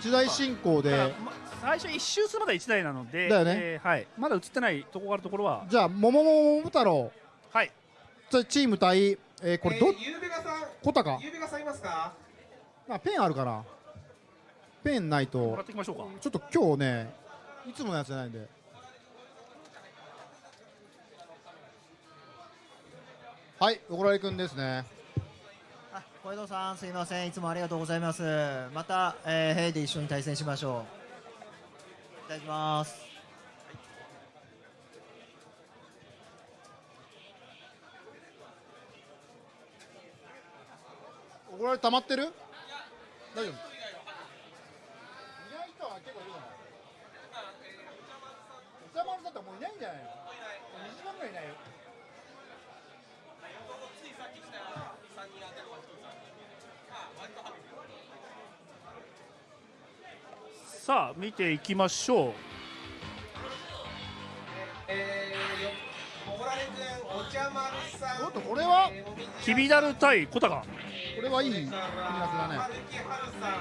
一台進行で。ま最初一周するまで1台なのでだよね。えーはい、まだ映ってないところがあるところは。じゃあ桃桃桃太郎。はい。じゃあチーム対、えーこれど、えーゆうべがさん小高ゆうべがさんいますか？あペンあるかなペンないもらとっていきましょうか。ちょっと今日ねいつものやつじゃないんで。はい小倉井くんですね。あ小江戸さんすいません。いつもありがとうございます。また、えー、ヘイで一緒に対戦しましょう。いただきます。小倉井溜まってる？大丈夫いない人は結構いるのお茶丸さんってもういないんじゃないの2時間ぐらいいないよさあ見ていきましょう。えー、よ小倉根くんお茶丸さんおっとこれは？きびだる対小高。これはいい組み合わせだね。さん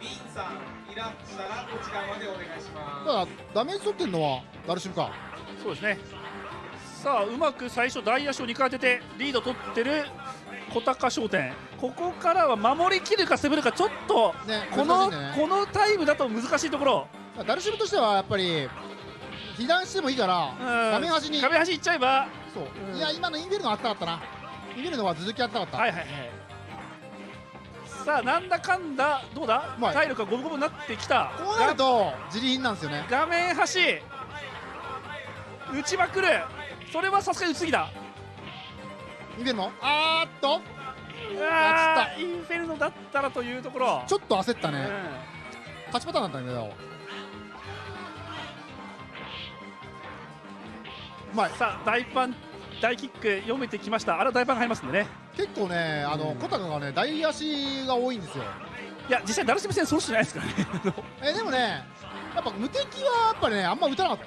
ビンさんいらっしゃらこちらまでお願いしまただダメージ取ってんのはダルシムか。そうですねさあうまく最初大足を2回当ててリード取ってる小高商店。ここからは守りきるか攻めるかちょっとねこの、ね。このタイムだと難しいところ。ダルシムとしてはやっぱり被弾してもいいから画面端に。壁端行っちゃえば。そう、うん。いや今のインベルのあったかったな。インベルのは続きやったかった、はいはいはい。さあなんだかんだどうだ？体力が五分五分になってきた。こうなると自利品なんですよね。画面端。打ちまくるそれはさすがに打ちすぎだインベルの？あーっと。うわーインフェルノだったらというところ。ちょっと焦ったね、うん。勝ちパターンだったんだけどうまい。さあ大パン大キック読めてきました。あれは大パンが入りますんでね。結構ねあの、うん。小高がね大足が多いんですよ。いや実際ダルシム戦そうしてないですからね。えでもねやっぱ無敵はやっぱりねあんま打たなかった。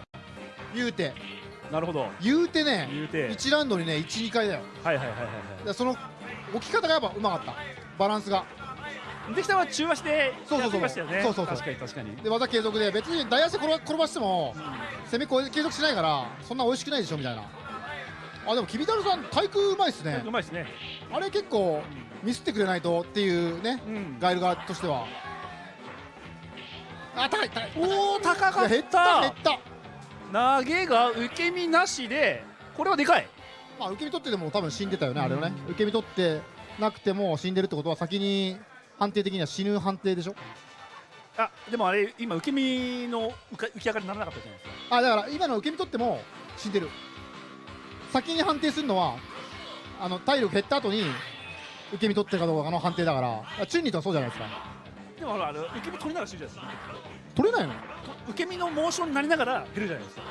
言うてなるほど。言うてね言うて。1ラウンドにね12回だよ。はいはいはいはいでその置き方がやっぱうまかった。バランスが。はいできたは中足でそうそうそう。やってましたよね。そうそうそう。確かに確かに。で技継続で別に大足転ば転ばしても攻め継続しないからそんな美味しくないでしょみたいな。あでもきびたるさん対空うまいっすね。うまいですね。あれ結構ミスってくれないとっていうねうん。ガイル側としては。あ高い高い。おお高かっいや減った減ったた投げが受け身なしでこれはでかい。まあ受け身取ってでも多分死んでたよねあれはね。受け身取ってなくても死んでるってことは先に判定的には死ぬ判定でしょ？あでもあれ今受け身の浮き上がりにならなかったじゃないですかあだから今の受け身取っても死んでる。先に判定するのはあの体力減った後に受け身取ってるかどうかの判定だから。チュンリーとはそうじゃないですか。でもほらあの受け身取りながら死ぬじゃないですか。取れないの？受け身のモーションになりながら減るじゃないですか。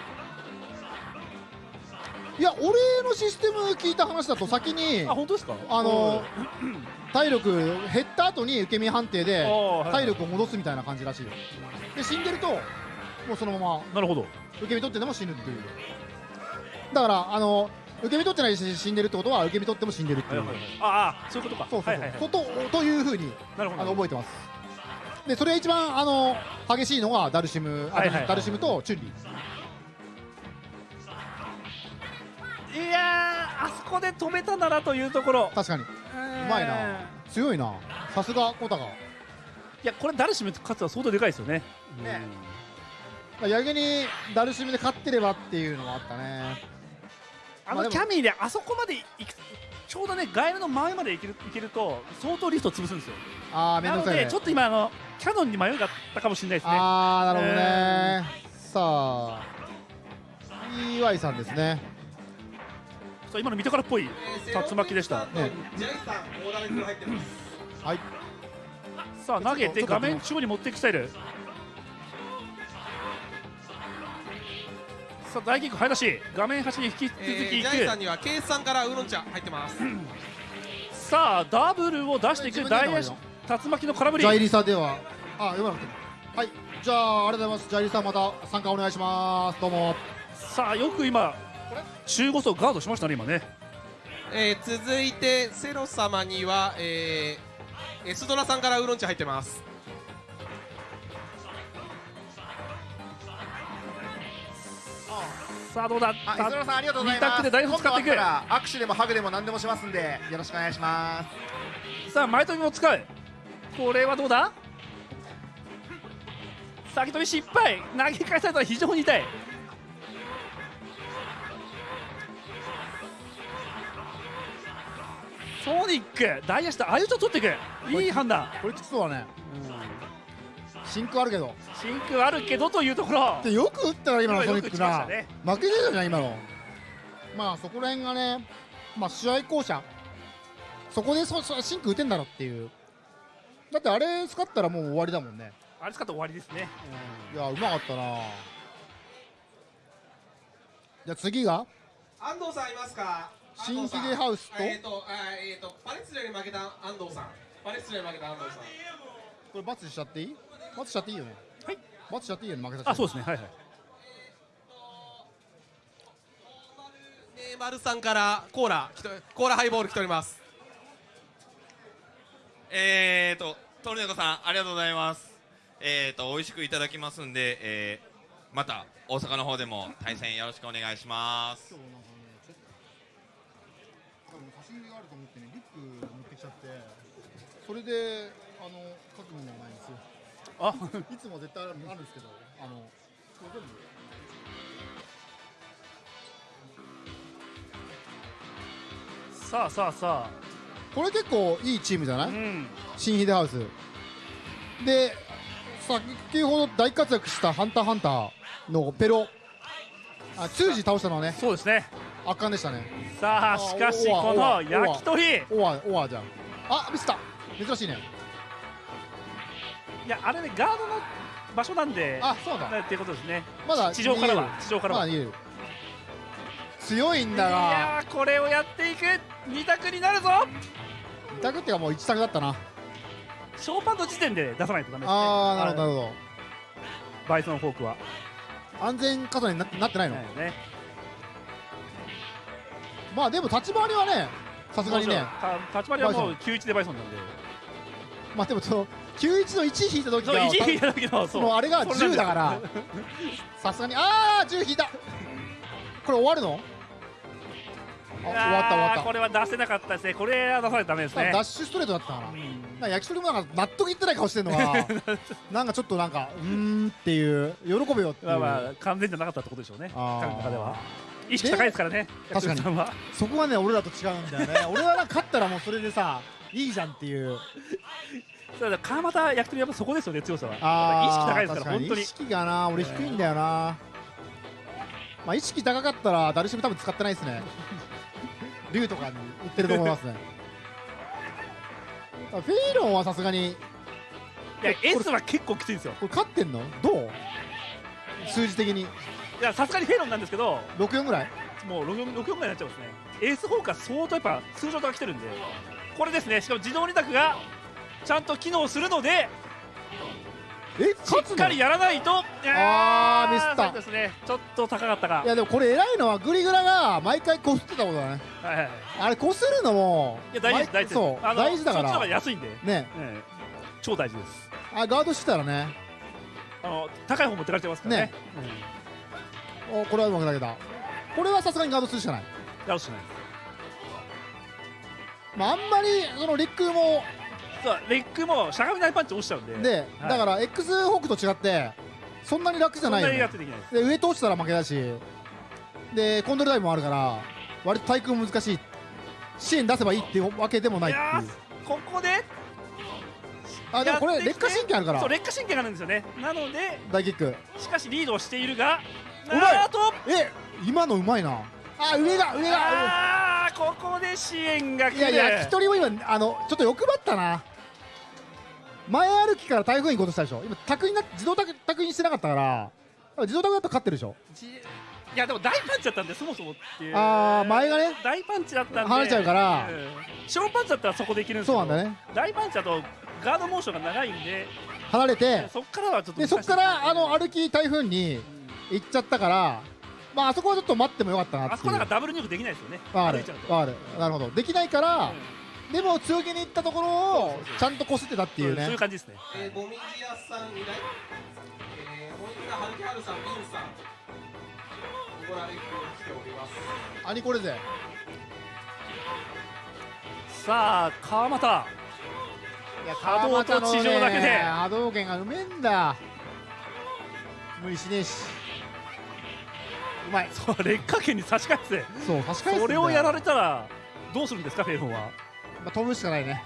いや俺のシステム聞いた話だと先にあ本当ですか？あの 体力減った後に受け身判定で体力を戻すみたいな感じらしいよ。で死んでるともうそのままなるほど。受け身取ってでも死ぬっていう。だからあの受け身取ってないし死んでるってことは受け身取っても死んでるっていう、ああそういうことか。そうそうそう、はいはいはい。ことというふうになるほど。あの覚えてますでそれが一番あの激しいのがダルシム、あはいはいはい。ダルシムとチュンリー。いやーあそこで止めたならというところ。確かに。ううまいな。強いな。さすが小高。いやこれダルシム勝つは相当でかいですよね。ね。逆にダルシムで勝ってればっていうのもあったね。あのキャミーであそこまで行くちょうどねガエルの前まで行ける行けると相当リフト潰すんですよ。ああ面な倒くさいね。のでちょっと今あのキャノンに迷いがあったかもしれないですね。ああなるほどね。さあ EY さんですね。そう今の見てからっぽいえー竜巻でした。セロンジャイさん大玉に入ってます。はい。さあ投げて。画面中央に持っていくスタイルさあ大キック早出し。画面端に引き続きえー、いジャイさんくにはケイスさんからウーロン茶入ってます。さあダブルを出していく。大竜巻の空振り。ジャイリサでは。あ読まなくてもはい。じゃあありがとうございます。ジャイリサまた参加お願いします。どうも。さあよく今中5層ガードしましたね今ね。えー、続いてセロ様には、えー、エスドラさんからウーロン茶入ってますさあどうだあ、磯野さんありがとうござい二ます。択で大福使っていく。握手でもハグでも何でもしますんで、よろしくお願いします。さあ前飛びも使う。これはどうだ？先飛び失敗。投げ返されたら非常に痛い。ソニック大足と相打ちを取っていく。いい判断。これきつそうだね真空あるけど。真空あるけどというところ。でよく打ったら今のソニックな、たね負けてたじゃん今の。まあそこら辺がねまあ試合巧者。そこでそそ真空打てんだろっていう。だってあれ使ったらもう終わりだもんね。あれ使って終わりですね。いやうまかったな。じゃあ次が？安藤さんいますか？新ヒゲハウスと？えっ、とあえっ、とパレスチナに負けた安藤さん。パレスチナに負けた安藤さん。これ罰しちゃっていい？罰しちゃっていいよね？はい。罰しちゃっていいよね負けた人あそうですね。はいはい。ネイマルさんからコーラコーラハイボール来ております。えーと、トルネコさん、ありがとうございます。えーと、美味しくいただきますんで、えー、また大阪の方でも対戦よろしくお願いします。今日なんかねちょっと多分差し入れがあると思ってねリュック持ってきちゃってそれであの書くものがないんですよあ。いつも絶対あるんですけどあのさあさあさこれ結構いいチームじゃない、あうん。新ヒデハウス。で先ほど大活躍した「ハンターハンター」のペロ。あ通じ倒したのはねそうですね。圧巻でしたね。さああしかしこの焼き鳥。オワオワじゃん。あミスった。珍しいねいやあれねガードの場所なんであそうだ。っていうことですね。まだ地上からは地上からは、ま強いんいだが。やーこれをやっていく。二択になるぞ。二択っていうかもう一択だったな。ショーパンの時点で出さないとダメですね。あーなるほどなど。るほバイソンフォークは。ど安全加算にななってないの、ね。まあでも立ち回りはねさすがにね。た立ち回りはもう91でバイソンなんで。まあでもその91の1引いた時そうが1位だけどそう。もうあれが10それなんですだから。さすがにああ10引いた。これ終わるの？終わった終わった。これは出せなかったですね。これは出さないとダメですね。ダッシュストレートだったかなうん。か焼き鳥もなんか納得いってない顔してるのが なんかちょっとなんかうーんっていう喜べよっていう、まあまあ完全じゃなかったってことでしょうね。彼の中では。意識高いですからね確かに。そこがね俺らと違うんだよね。俺はなんか勝ったらもうそれでさいいじゃんっていうだ川又焼き鳥やっぱそこですよね強さは。意識高いですから本当に。意識がな俺低いんだよな。まあ意識高かったらダルシム多分使ってないですね。竜とかに売ってると思いますね。あフェイロンはさすがに。いや S は結構きついんですよ。これ勝ってんの？どう？数字的に。いやさすがにフェロンなんですけど。64ぐらい？もう64 64ぐらいになっちゃうんですね。エースフ相当やっぱ通常とが来てるんで。これですね。しかも自動二択がちゃんと機能するのでえしっかりやらないと。あーミスった。そうですね。ちょっと高かったか。いやでもこれ偉いのはグリグラが毎回こすってたことだね。はいはいあれこするのもいや大事大事そう大事だかそっちの方がら安いんで、ね。ええ超大事です。あガードしてたらね。あの高い方持ってかれてますからね。ね。おこれはうまく投げた。これはさすがにガードするしかない。やるしかない。まああんまりそのレックもそうレックもしゃがみないパンチ落ちちゃうんで。で、はい。だから X ホークと違ってそんなに楽じゃないよ、そんなにやっね、てで上通したら負けだし。でコントロールタイムもあるから割と対空難しい支援出せばいいっていうわけでもないっていう。ここであでもこれ劣化神経あるから。そう劣化神経があるんですよね。なので大キック。しかしリードをしているがうまい。あと。え今のうまいなあ上が上があーここで支援が来いるや焼き鳥も今あのちょっと欲張ったな。前歩きから台風に行こうとしたでしょ。今卓にな自動卓卓にしてなかったから自動卓だったら勝ってるでしょ。じいやでも大パンチだったんでそもそもっていう。あー前がね。大パンチだったんで。離れちゃうから。パンチだったらそこでいけるんですけど。そうなんだね。大パンチだとガードモーションが長いんで。離れて。そっからはちょっとでそっからあの歩き台風に行っちゃったからまああそこはちょっと待ってもよかったなあそこなんかダブル入力できないですよね。わかる歩いちゃうと。わかるなるほど。できないから、でも強気に行ったところをちゃんとこすってたっていうそうそういねう感じですね。えー、もみじ屋さんいないえー、森村春樹春さん、ビンさんそこらに来ております。兄これぜ。さあ川又。いや波動と地上だけで。波動拳がうめえんだ。無理しねえしうまい。そう劣化圏に差し替えてそう差し返すそれをやられたらどうするんですかフェイフォンは。まあ、飛ぶしかないね。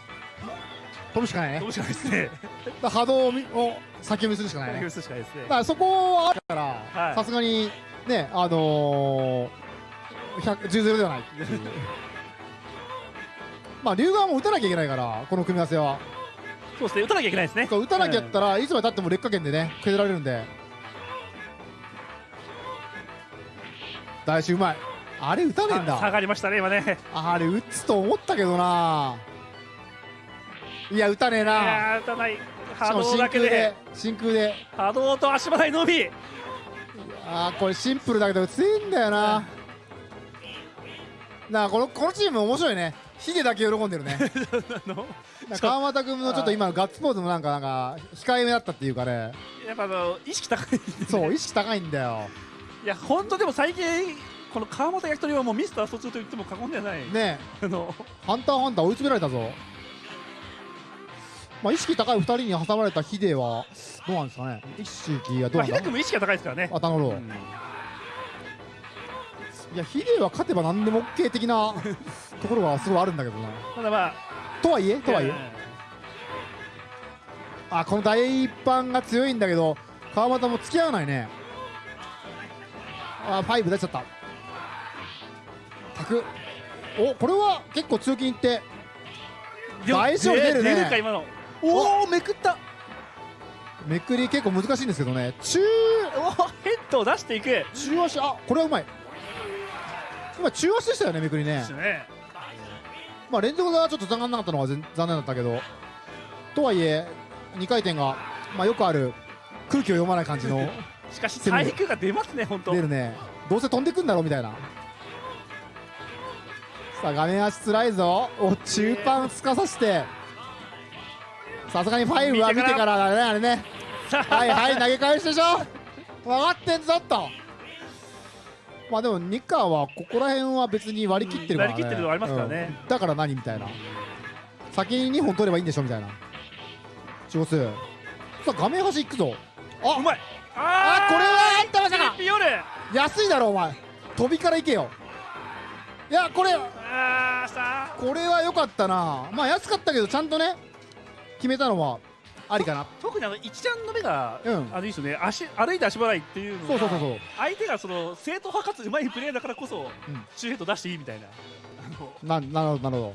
飛ぶしかないね。どうしかないですね。波動を先読みするしかないね。許すしかないですね。だからそこはあるからはい。さすがにねあのー、100 10ゼロではない まあ龍側も打たなきゃいけないからこの組み合わせは。そうですね打たなきゃいけないですね。打たなきゃやったらいつまでたっても劣化圏でね削られるんで大志うまい。あれ打たねえんあ下だがりましたね今ね。あれ打つと思ったけどな。いや打たねえいなやー打たない。波動だけで。真空で真空で。波動と足払いのみ。あーこれシンプルだけど強いんだよな。なあこのこのチーム面白いね。ヒデだけ喜んでるね。川又君のちょっと今のガッツポーズもなんかなんか控えめだったっていうかね。やっぱあの意識高いね。そう意識高いんだよいや本当でも最近この川本焼き鳥はもうミスター疎通と言っても過言ではない、ねあの。ハンターハンター追い詰められたぞ。まあ意識高い2人に挟まれたヒデはどうなんですかね。意識がどうまあ、なんだ秀君も意識が高いですからね。あ頼むうん。いやヒデは勝てば何でも OK 的な ところがすごいあるんだけどな。ただまあ。とはいえとはいえ、あこの大一般が強いんだけど川又も付き合わないねあファイブ出ちゃった。タク。おこれは結構強気にいって。大丈夫出るね。出るか今の。おおめくった。めくり結構難しいんですけどね。中おーヘッドを出していく。で中足。あこれはうまい。今中足でしたよねめくりね。すね。まあ連続がちょっと残念なかったのは全残念だったけど。とはいえ2回転がまあよくある空気を読まない感じのしかし体育が出ますね本当。出るね。どうせ飛んでくんだろうみたいな。さあ画面足つらいぞ。お中盤すかさして。さすがにファイブは見てからだねあれね。はいはい投げ返しでしょ。分かってんぞと。まあでもニッカーはここら辺は別に割り切ってるからね、うん割り切ってるのありますからね。うん。だから何みたいな。先に2本取ればいいんでしょみたいな。少数。さあ画面端行くぞ。あうまいあこれはあんたまさか安いだろお前。飛びから行けよ。いやこれこれは良かったな。まあ安かったけどちゃんとね決めたのはありかな。特にあの一ちゃんの目が、うん。あのいいですよね。足歩いて足払いっていうのがそうそうそうそう。相手がその正統派かつうまいプレーだからこそ、うん。シューヘッド出していいみたいな。ななるほどなるほど。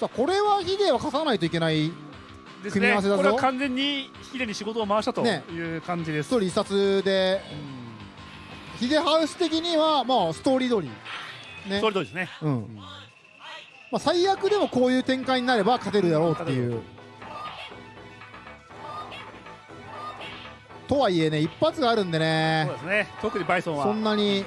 さあこれはヒデは勝たないといけないです組み合わせだぞ。これは完全にヒデに仕事を回したとねいう感じです、一人一冊で。ヒデハウス的にはまあストーリー通り。ね。それとですね。うん。まあ、最悪でもこういう展開になれば勝てるだろうっていう。とはいえね一発があるんでそうねですね。特にバイソンは。そんなに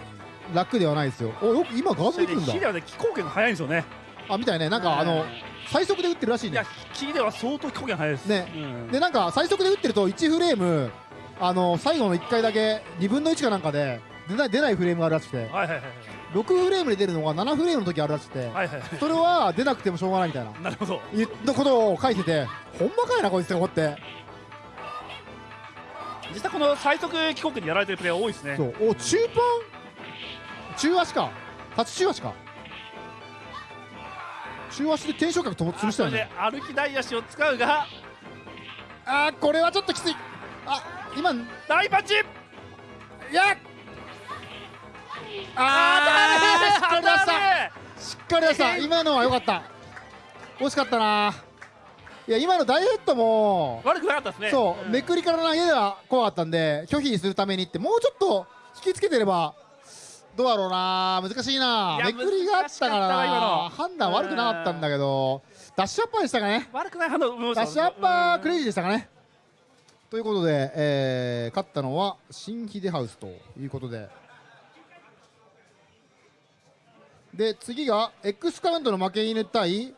楽ではないですよ。およく今ガードできるんだ。でヒデはね気候圏が速いんですよね。あみたいね。なんかあの最速で打ってるらしいね。いやヒデは相当気候圏速いです。ね。うん。でなんか最速で打ってると1フレームあの最後の1回だけ2分の1かなんかで出ない出ないフレームがあるらしくて。はいはいはい6フレームで出るのが7フレームの時あるらしくて。はいはいはい。それは出なくてもしょうがないみたいな。なるほど。言ったことを書いててほんまかいなこいつって思って。実際この最速気候圏にやられてるプレーヤー多いですね。そう。お中盤？中足か。初中足か中足で転昇角と潰したよね歩き台足を使うが。あーこれはちょっときつい。あ今。い大パンチ。やあーしっかり出した。しっかり出した。今のは良かった。惜しかったな。いや今の大ヘッドも。悪くなかったですね。そう、ん。めくりから投げが怖かったんで拒否するためにってもうちょっと引きつけてればどうだろうな。難しいな。めくりがあったからな。の。判断悪くなかったんだけど。ダッシュアッパーでしたかね。悪くない判断ダッシュアッパークレイジジーでしたかね。ということで、えー勝ったのは新ヒデハウスということで。で次が X カウントの負け犬対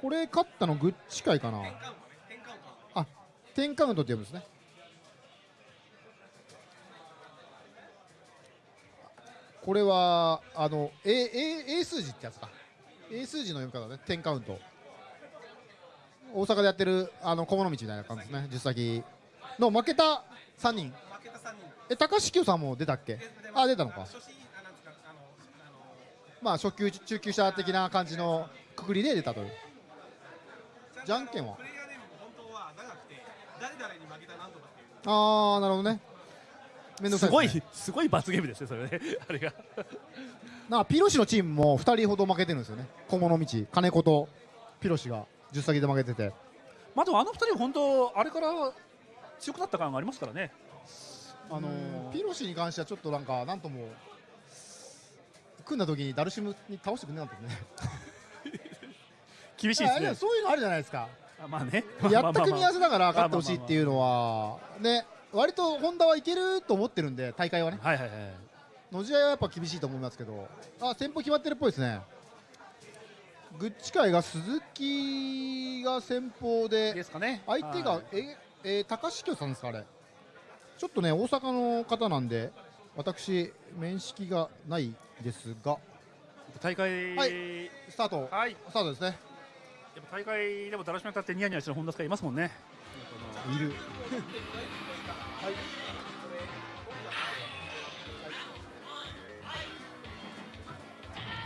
これ勝ったのグッチ会かな。あ10カウントって呼ぶんですねこれはあの A, A, A 数字ってやつか。A 数字の読み方ね。10カウント。大阪でやってるあの小物道みたいな感じですね。10先の。負けた3人。負けた3人。え高橋さんも出たっけ？あ出たのか。まあ初級中級者的な感じのくくりで出たという。じゃんけんは。ああなるほどねめんどくさすごいすごい罰ゲームですねそれね。あれが。なピロシのチームも2人ほど負けてるんですよね。小物道金子とピロシが10先で負けてて。まあでもあの二人本当あれから強くなった感がありますからね。あのーピロシに関してはちょっとなんかなんとも組んだ時にダルシムに倒してくれなかったですね。厳しいですね。そういうのあるじゃないですか。あまあね。やった組み合わせだから勝ってほしいっていうのはね割とホンダはいけると思ってるんで大会はね。はいはいはい。野試合はやっぱ厳しいと思いますけど。あ先方決まってるっぽいですね。グッチ界が鈴木が先方でですかね。相手がはい。ええー高橋京さんですかあれ。ちょっとね大阪の方なんで私面識がないですが。大会はい。やスタート。はい。スタートですね。っぱ大会でもだらしめ立ってニヤニヤしてる本田スカいますもんね。いる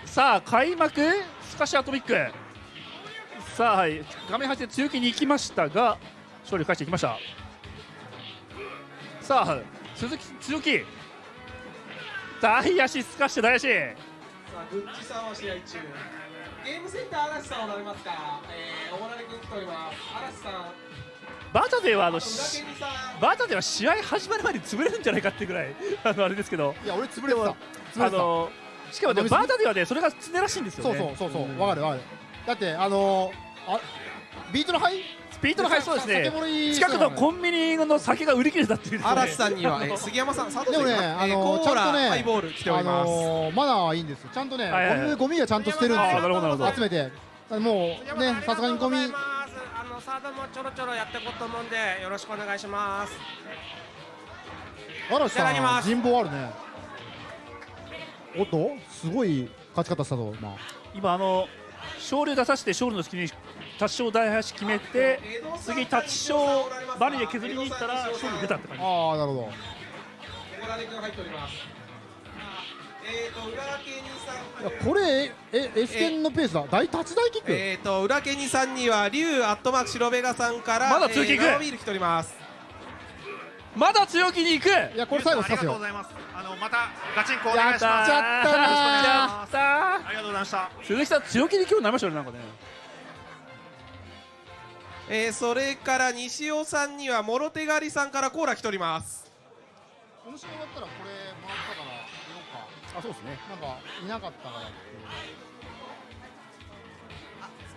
さあ開幕スカシアトミックさあはい画面端で強気に行きましたが勝利を返していきましたさあ鈴木強気大足スカッシュ大足さあ、グッチさんは試合中。ゲームセンター嵐さんおられますか？えー、おもられ君来ております。嵐さん。バタではあの。バタでは試合始まる前に潰れるんじゃないかっていうぐらい あのあれですけど。いや俺潰れてた。あのしかもね飲みすぎ。バタではねそれが常らしいんですよそうねそうそうそうわかるわかる。だってあのー、あビートのハイスピードの速そうですね。近くのコンビニの酒が売り切れたっていうですね。嵐さんには、えー 杉山さん、佐藤でもねさんかな、あのえーちゃんとねハイボール来ております。あのーマナーはいいんですよ。ちゃんとね、はいはいはい。ゴミはちゃんと捨てるんですよ。ほどなるほど。集めて。もうねさすがにゴミサードもちょろちょろやっていこうと思うんでよろしくお願いします。嵐さん人望あるね。おっとすごい勝ち方したぞ今今あの勝利を出させて勝利の隙にタッショ大橋決めて次タッチショーバリで削りに行ったら勝利出たって感じ。ああなるほどこれえエスケンのペースだ。大立ち大キック、えーと裏ケニさんには竜アットマーク白ベガさんからまだ強気いく。えー生ビール来ております。まだ強気に行く。いやこれ最後ありがとう刺すよございます。あのまたガチンコお願いしやます。やったなー。やったー。ありがとうございました。鈴木さん強気に今日なりましたよねなんかね。えーそれから西尾さんには諸手狩りさんからコーラ来ております。この試合終わったらこれ回ったから言おうかあそうですね。なんかいなかったからっていう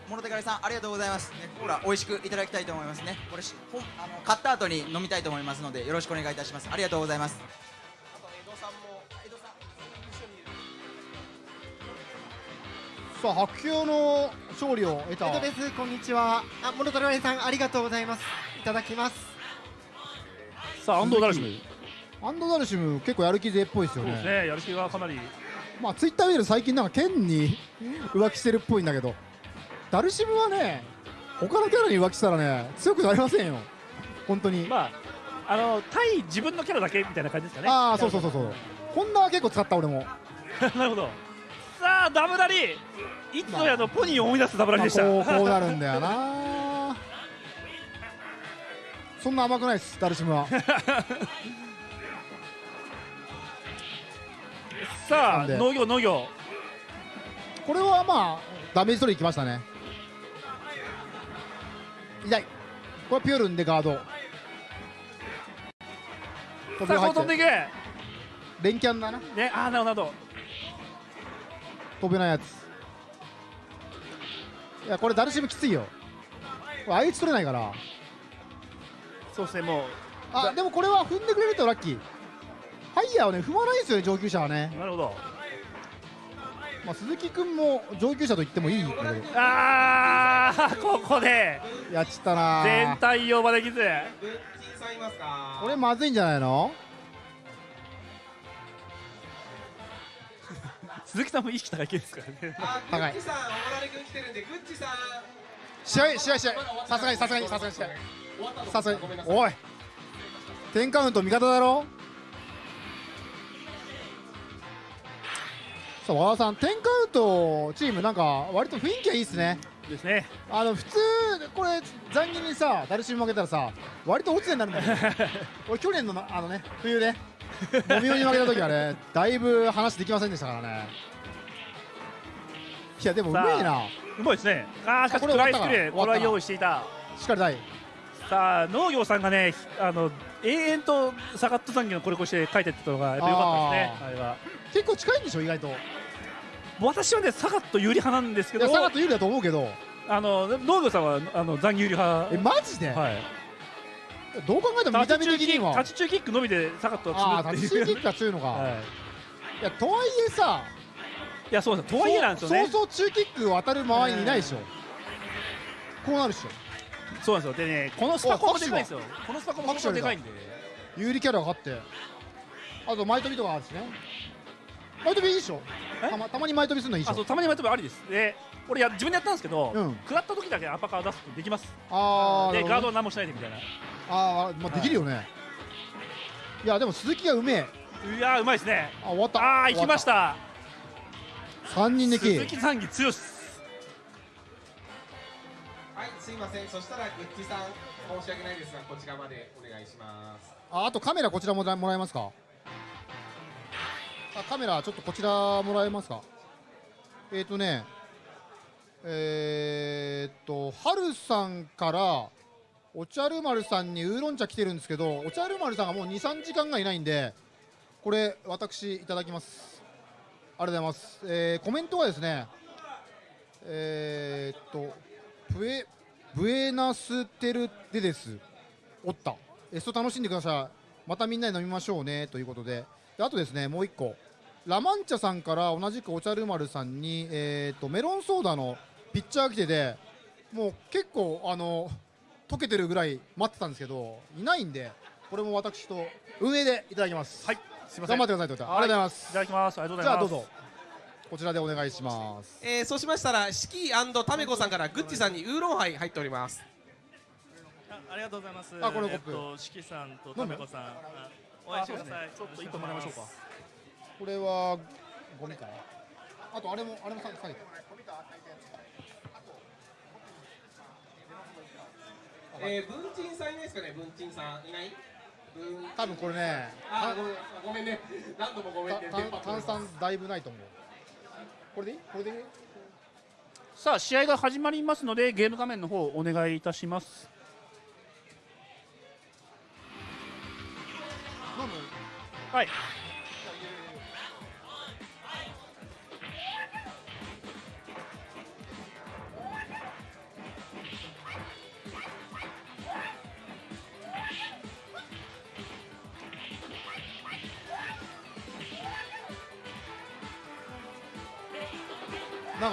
モノテカリさんありがとうございます、ね、コーラ美味しくいただきたいと思いますね。これしほんあの買った後に飲みたいと思いますのでよろしくお願いいたします。ありがとうございます。さあ白球の勝利を得た。江戸です。こんにちは。あモノトラリさんありがとうございます。いただきます。さあ安藤ダルシムアンドダルシム結構やる気勢っぽいですよね。そうですねやる気がかなり。まあツイッター見ると最近なんか剣に浮気してるっぽいんだけどダルシムはね他のキャラに浮気したらね強くなりませんよ。本当に、まああの対自分のキャラだけみたいな感じですかね。ああそうそうそうそう。ホンダは結構使った俺も、なるほど。さあダブラリ。いつぞやのポニーを思い出すダブラリまあ、でした、こうこうなるんだよな。そんな甘くないですダルシムは さあ農業農業。これはまあダメージ取りいきましたね。痛い。これはピュールンでガード。さあこう飛んでいく連キャンだな。ねああなるほど飛べないやつ。いやこれダルシムきついよ。相打ち取れないから。そうですねもあでもこれは踏んでくれるとラッキーハイヤーはね踏まないんですよね上級者はね。うなるほど。まあ鈴木君も上級者と言ってもいいああここで。やっちったな。全体用まできず。これまずいんじゃないの？鈴木さんも意識高い系ですからね。高い。ッチさん大成君来てるんでグッチさん試合試合試合。さすがにさすがにさすがに試合。さすがに。おい。10カウント味方だろ？さあ和田さん10カウントチームなんか割と雰囲気がいいですね。ですね。あの普通これ残儀にさダルシム負けたらさ割と落ちてになるんだよ 俺去年のなあのね冬でモミオに負けた時はね だいぶ話できませんでしたからね。いやでもうめえな。うまいですね。あーしかしトライスクレー終わったなこれは用意していた。しっかり大さあ農業さんがねあの永遠とサガット残業のこれこして書いてってたのがやっぱ良かったですね。あれは結構近いんでしょ意外と。私はねサガット有利派なんですけどサガット有利だと思うけど。あの農業さんはあの残業有利派。えマジで、はい。どう考えても見た目的には。タッチ中キックのみでサガットああは積むっていう。タッチキックが強いのか、はい。い、やとはいえさいやそうですとはいえなんですよね。そうそう中キック渡る周りにいないでしょ、こうなるでしょ。そうなんですよ。でねこのスパコンもでかいんですよ。このスパコンもでかいんで。有利キャラが勝って。あと前飛びとかあるしね前飛びいいでしょ？たまたまに前飛びするのいいでしょ？あそうたまに前飛びありです。で俺や自分でやったんですけど、うん。食らった時だけアッパーカー出すってできます。あーなるほどね。でガードは何もしないでみたいな。あー、まあ、できるよね、い、やでも鈴木がうめえ。いやーうまいですね。あ終わった。ああ行きました。3人抜き。鈴木残機強しです。はいすいません。そしたらグッチさん申し訳ないですがこちらまでお願いします。ああとカメラこちらもらもらえますか？あカメラちょっとこちらもらえますか？えっ、ー、とねえー、っとハルさんからお茶る丸さんにウーロン茶来てるんですけどお茶る丸さんがもう23時間がいないんでこれ私いただきます。ありがとうございます、えーコメントはですねえー、っとブエブエナステルデです。おった。エスト楽しんでください。またみんなで飲みましょうね。ということで。であとですねもう一個。ラマンチャさんから同じくお茶る丸さんに、えー、とメロンソーダのピッチャーが来ててもう結構あの溶けてるぐらい待ってたんですけどいないんでこれも私と運営でいただきます。はいすいません。頑張ってくださいということでありがとうございます。いただきます。ありがとうごじゃあどざいますうぞこちらでお願いします。えー、そうしましたら四季タメコさんからグッチさんにウーロンハイ入っております。ありがとうございます。あこのコップ。えっと、しきさんとためこさん、あお会いしてください。ちょっと一個もらいましょうかこれはゴミかな。あとあれもあれも下げて。えー、文鎮さんいないですかね？文鎮さんいない？文多分これねあごめんごめんね。何度もごめんね。炭酸だいぶないと思う。これでいい？これでいい？さあ試合が始まりますのでゲーム画面の方お願いいたします。飲む？はい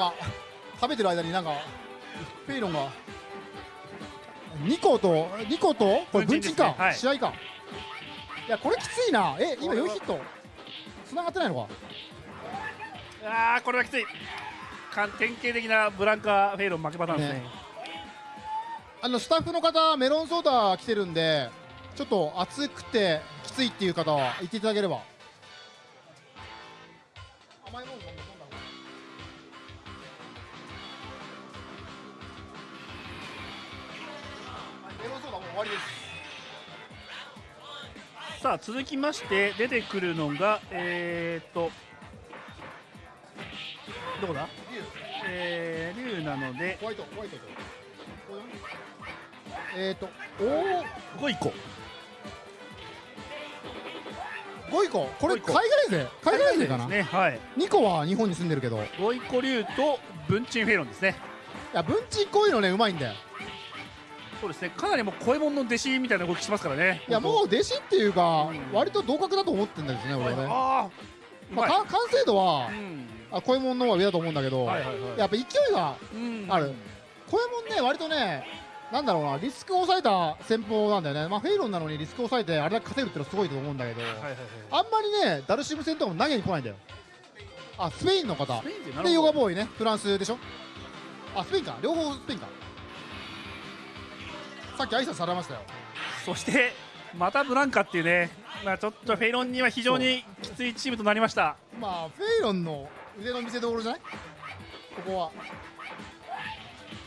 か食べてる間になんかペイロンが2個と2個とこれ分鎮か、ね。はい。試合か。いやこれきついな。え今4ヒット。繋がってないのか。あーこれはきつい。典型的なブランカ・フェイロン負けパターンですね。ね。あのスタッフの方メロンソーダ来てるんでちょっと熱くてきついっていう方は言っていただければさあ続きまして出てくるのがえー、っとどこだ？えー、竜なのでホワイトホワイトと。えっ、ー、とおお5位個5位個これ海外勢？海外勢かな、ねはい。2個は日本に住んでるけど。い5位個竜と文鎮フェイロンですね。や文鎮こういうのねうまいんだよそうですね。かなりもう声門の弟子みたいな動きしてますからね。いやもう弟子っていうか、割と同格だと思ってんですね俺はね。まあ、か完成度は、うん。あ声もんの方が上だと思うんだけど、はいはいはい。やっぱ勢いがうん。ある、声もんね割とねなんだろうなリスクを抑えた戦法なんだよね。まあフェイロンなのにリスクを抑えてあれだけ勝てるってのはすごいと思うんだけど、はいはいはいあんまりねダルシム戦とかも投げに来ないんだよ。あスペインの方。でヨガボーイね。フランスでしょ。あスペインか。両方スペインかさっき挨拶されましたよ。そしてまたブランカっていうね、まあ、ちょっとフェイロンには非常にきついチームとなりました。まあフェイロンの腕の見せ所じゃない？ここは。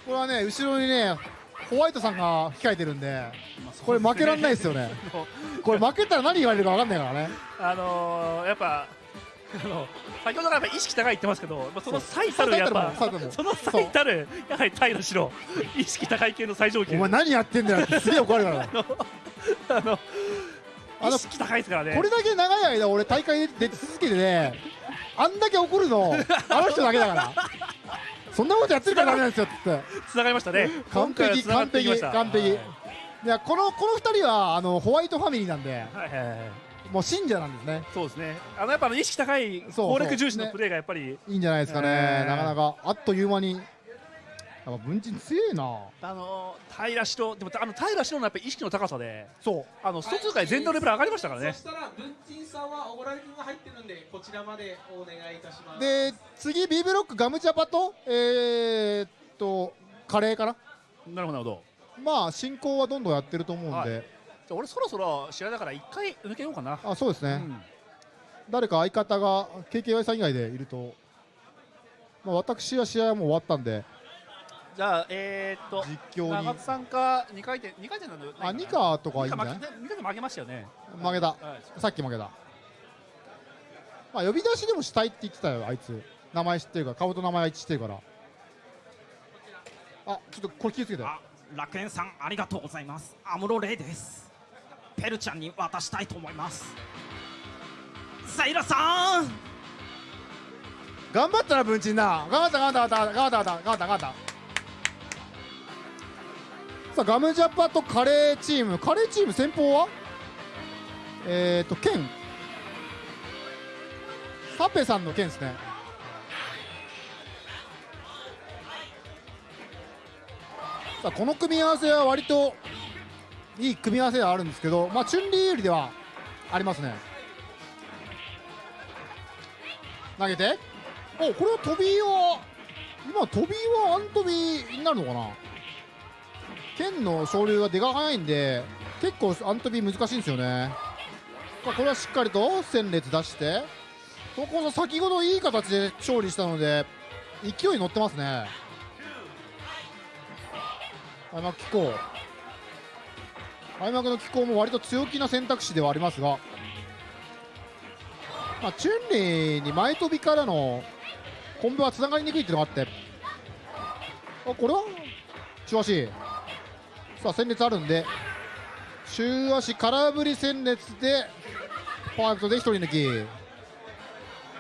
これはね後ろにねホワイトさんが控えてるんでこれ負けられないですよね。これ負けたら何言われるか分かんないからね。あのー、やっぱあの先ほどから意識高いって言ってますけど、やっぱその最たるやっぱその最たるやはり平白意識高い系の最上級。お前何やってんだよすげえ怒られるから。あのあの意識高いですからね。これだけ長い間俺大会出続けてねあんだけ怒るの あの人だけだから。そんなことやってるからダメなんですよって。つながりましたね。完璧完璧完璧。いはい。やこのこの二人はあのホワイトファミリーなんで。はいはいはいもう信者なんですね。そうですね。あのやっぱ意識高いそう攻略重視のプレーがやっぱりいいんじゃないですかね、えー。なかなか。あっという間に。やっぱ文鎮強えな。あの平白でもあの平白のやっぱり意識の高さでそう。あの外界全体のレベル上がりましたからね。そしたら文鎮さんはおごられ君が入ってるんでこちらまでお願いいたします。で次 B ブロックガムチャパとえー、っとカレーかな？なるほどなるほど。まあ進行はどんどんやってると思うんで、はい俺そろそろ試合だから一回抜けようかな。あそうですね、うん。誰か相方が KKY さん以外でいると、まあ、私は試合はもう終わったんで。じゃあえー、っと実況に。長津さんか二回転二回転なのあニカとかいいんじゃない？二回転負けましたよね。負けた、はい。さっき負けた、まあ、呼び出しでもしたいって言ってたよあいつ。名前知ってるから顔と名前は一致してるから。あちょっとこれ気をつけて。楽園さんありがとうございます。アムロレイですペルちゃんに渡したいと思います。サイラさん！頑張ったな文鎮な。頑張った頑張った頑張った頑張った頑張った頑張った。さあガムジャパとカレーチーム。カレーチーム先方は？えっ、ー、とケン。サペさんの剣ですね。さあこの組み合わせは割といい組み合わせではあるんですけどまあチュンリー有利ではありますね。投げて。おこれは飛びは今飛びはアン飛びになるのかな。剣の昇竜が出が早いんで結構アン飛び難しいんですよね。これはしっかりと戦列出してここの先ほどいい形で勝利したので勢いに乗ってますね。開幕機構開幕の機構も割と強気な選択肢ではありますがまあ、チュンリーに前飛びからのコンボはつながりにくいっていうのがあってあこれは中足。さあ戦列あるんで中足空振り戦列でパーフェクトで一人抜き。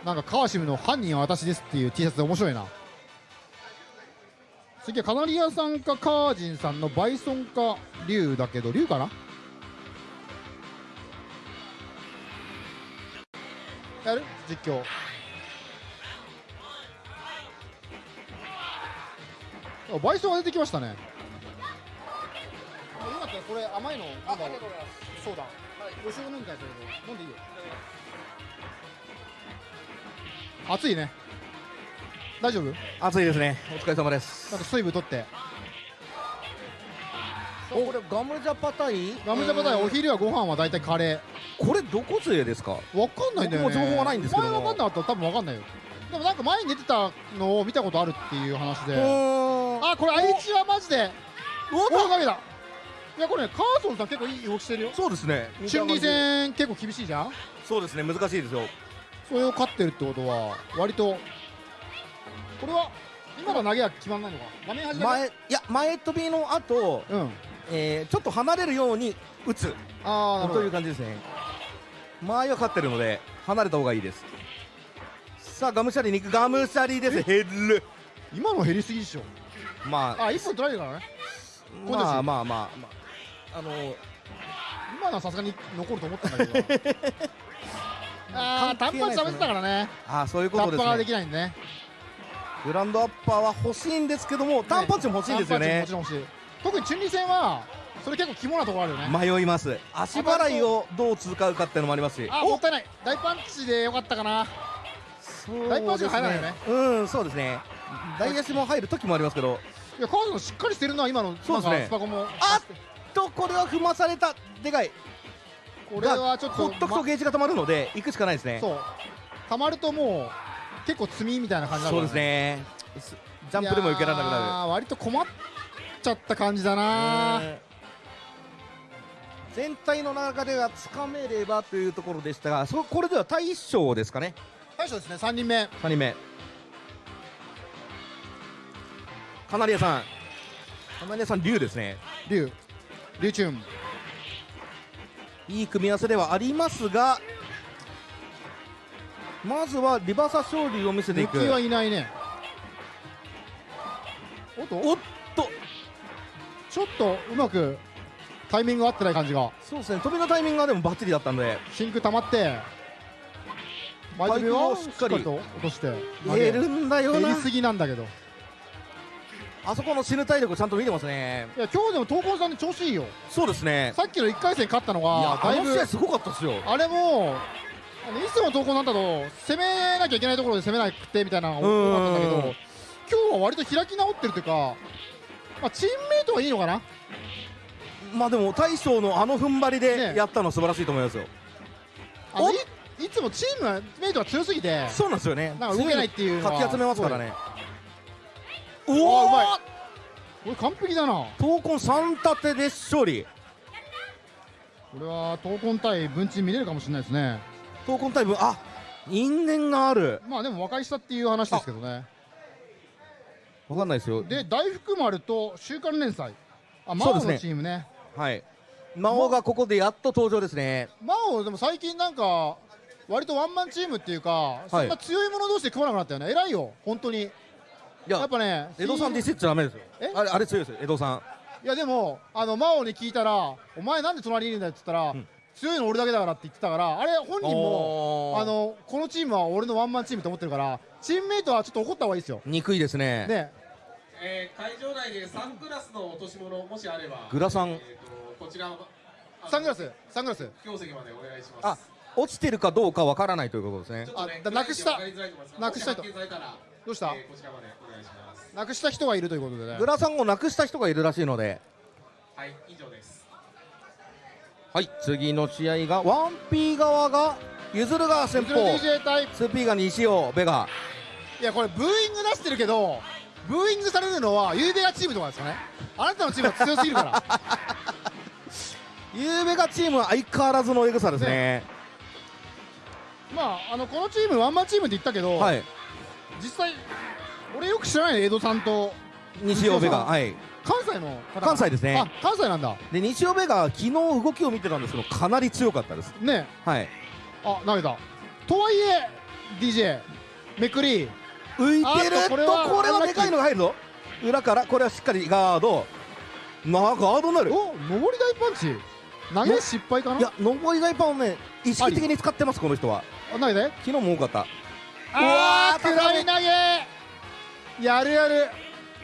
なんか川島の犯人は私ですっていう T シャツで面白いな。次はカナリアさんかカージンさんのバイソンか竜だけど竜かな？やる？実況。あバイソンが出てきましたね。あよかった。らこれ甘いの？あそうだ。後ろ飲みたいけど飲んでいいよ。暑いね大丈夫？暑いですね。お疲れ様です。なんか水分取って。おこれガムジャパ対ガムジャパ対お昼やご飯は大体カレー。これどこ勢ですか？わかんないんだよね。情報がないんですけど。も前わかんなかったら多分わかんないよ。でもなんか前に出てたのを見たことあるっていう話で。あこれ愛知はマジで大かけだ。いやこれねカーソンさん結構いい動きしてるよ。そうですね。春季戦結構厳しいじゃん？そうですね難しいですよ。それを勝ってるってことは割とこれは今の投げは決まんないのか？画面端前いや前飛びの後、うん。えーちょっと離れるように打つ。あという感じですね。前は勝ってるので離れた方がいいです。さあガムシャリに行く。ガムシャリです。減る。今の減りすぎでしょ。まああ一本取られるからね。まあまあまあまあ。あの今のはさすがに残ると思ったんだけど。ああ単発食べてたからね。あーそういうことですタッパーがでねきないんでねグランドアッパーは欲しいんですけども単パンチも欲しいんですよね。特にチュンリー戦はそれ結構肝なところあるよね。迷います。足払いをどう使うかっていうのもありますし。あもったいない。大パンチでよかったかな。そう大パンチが入らないよね。うんそうですね。大足も入る時もありますけど。いや川野しっかりしてるな今の。そうですね。スパコも。あっとこれは踏まされたでかい。これはちょっとほっとくとゲージが溜まるので行くしかないですね。そう。溜まるともう結構積みみたいな感じになるそうですね。すジャンプでも受けられなくなー割と困っちゃった感じだな。る全体の中ではつかめればというところでしたがそこれでは大将ですかね。大将ですね3人目。3人目。カナリアさん。カナリアさん竜ですね。竜竜チューン。いい組み合わせではありますがまずはリバーサ昇竜を見せていく。はいないね。おっと。おっと。ちょっとうまくタイミング合ってない感じが。そうですね。飛びのタイミングがでもバッチリだったんで。真空溜まって。前飛びをしっかりと落として。入れるんだよな。減りすぎなんだけど。いあそこの死ぬ体力ちゃんと見てますね。や今日でも東光さんで調子いいよ。そうですね。さっきの1回戦勝ったのいやあの試合すごかったですよ。あれもいつもの投稿なんだと攻めなきゃいけないところで攻めなくてみたいなのが多かったんだけどうん今日は割と開き直ってるというか、まあ、チームメイトはいいのかな？まあでも大将のあの踏ん張りでねやったの素晴らしいと思いますよ。あのいいつもチームメイトが強すぎてそうなんですよね。なんか動けないっていうかき集めますからね。おおおうまい。これ完璧だな。闘魂3立てで勝利。これは闘魂対文鎮見れるかもしれないですね闘魂タイムあ因縁がある。まあでも和解したっていう話ですけどね。わかんないですよ。で大福丸と週刊連載。あ魔王のチームね。はい。魔王がここでやっと登場ですね。魔王でも最近なんか割とワンマンチームっていうか、そんな強い者同士で組まなくなったよね。偉いよ本当に。ややっぱね江戸さんディスっちゃダメですよ。えあれあれ強いですよ江戸さん。いやでもあの魔王に聞いたら「お前なんで隣にいるんだよ」って言ったら、強いの俺だけだからって言ってたからあれ本人もあのこのチームは俺のワンマンチームと思ってるからチームメイトはちょっと怒った方がいいですよ。憎いですね。ね。えー、会場内でサングラスの落とし物もしあればグラサン。えーとこちらのサングラス？サングラス？教席までお願いします。あ落ちてるかどうかわからないということですね。あだなくした？なくしたいともし発見されたらどうした？えーこちらまでお願いします。なくした人がいるということでね。グラサンをなくした人がいるらしいので。はい以上ですはい次の試合がワンピー側がゆずるが先方。DJ 対 2P が西尾ベガ。いやこれブーイング出してるけどブーイングされるのはゆうべがチームとかですかね。あなたのチームは強すぎるから。ゆうべがチームは相変わらずのエグさですね。まああのこのチームワンマンチームって言ったけど、はい。実際俺よく知らない江戸さんと。西尾ベガはい関西の方関西ですね。あ関西なんだ。で西尾ベガ昨日動きを見てたんですけどかなり強かったです。ね。はい。あ投げた。とはいえ DJ めくり。浮いてる？とこれこれははでかいのが入るぞ。裏からこれはしっかりガード。なガードになる。お上り大パンチ。投げ失敗かな？いや上り大パンをね意識的に使ってますこの人は。あ投げて。昨日も多かった。あーうわー下り投げ。やるやる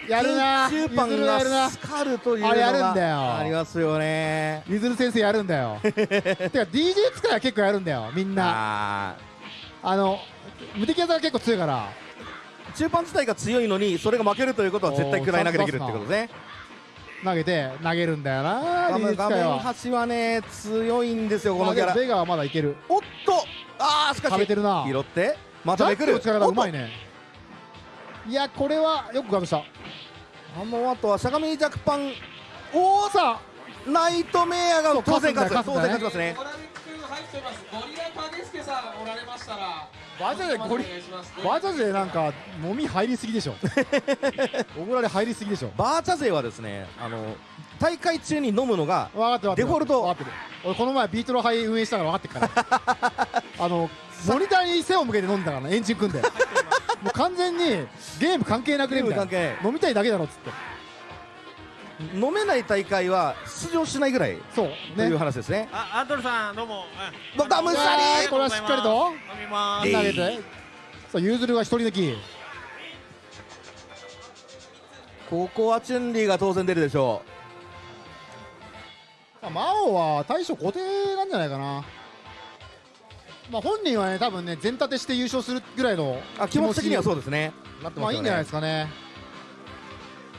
やるな。空中パンがスカルというのがあれやるんだよ。ありますよね。ゆずる先生やるんだよ。てか DJ 使いは結構やるんだよみんな。ああの無敵技が結構強いから。ー中パン自体が強いのにそれが負けるということは絶対食らい投げできるってことね。投げて投げるんだよな画面端はね強いんですよこのキャラ。ベガはまだいける。おっと。あーしかし。食べてるな。拾って。まためくる。力がうまいねねいやこれはよくガードした。あの後はしゃがみジャックパンおおさナイトメアが当然勝つ。当然勝ちますね。入ってます。ゴリラ影助さんおられましたら。バジャでゴリお願いします。バジャでなんかもみ入りすぎでしょ。おごられ入りすぎでしょ。バーチャ勢はですねあの大会中に飲むのがデフォルト。分かってる。俺この前ビートのハイ運営したから分かってるから。あのモニターに背を向けて飲んだからねエンジン組んでもう完全にゲーム関係なくねみたいな。ゲーム関飲みたいだけだろっつって。飲めない大会は出場しないぐらいそうという話ですね。あアンドルさんどうも。どダムシャリー。これはしっかりと。飲みま投げて。さあユーズルが一人抜き。ここはチュンリーが当然出るでしょまあ魔王は大将固定なんじゃないかなまあ本人はね多分ね全立てして優勝するぐらいのあ気持ち的にはそうですね。なってますよね。まあいいんじゃないですかね。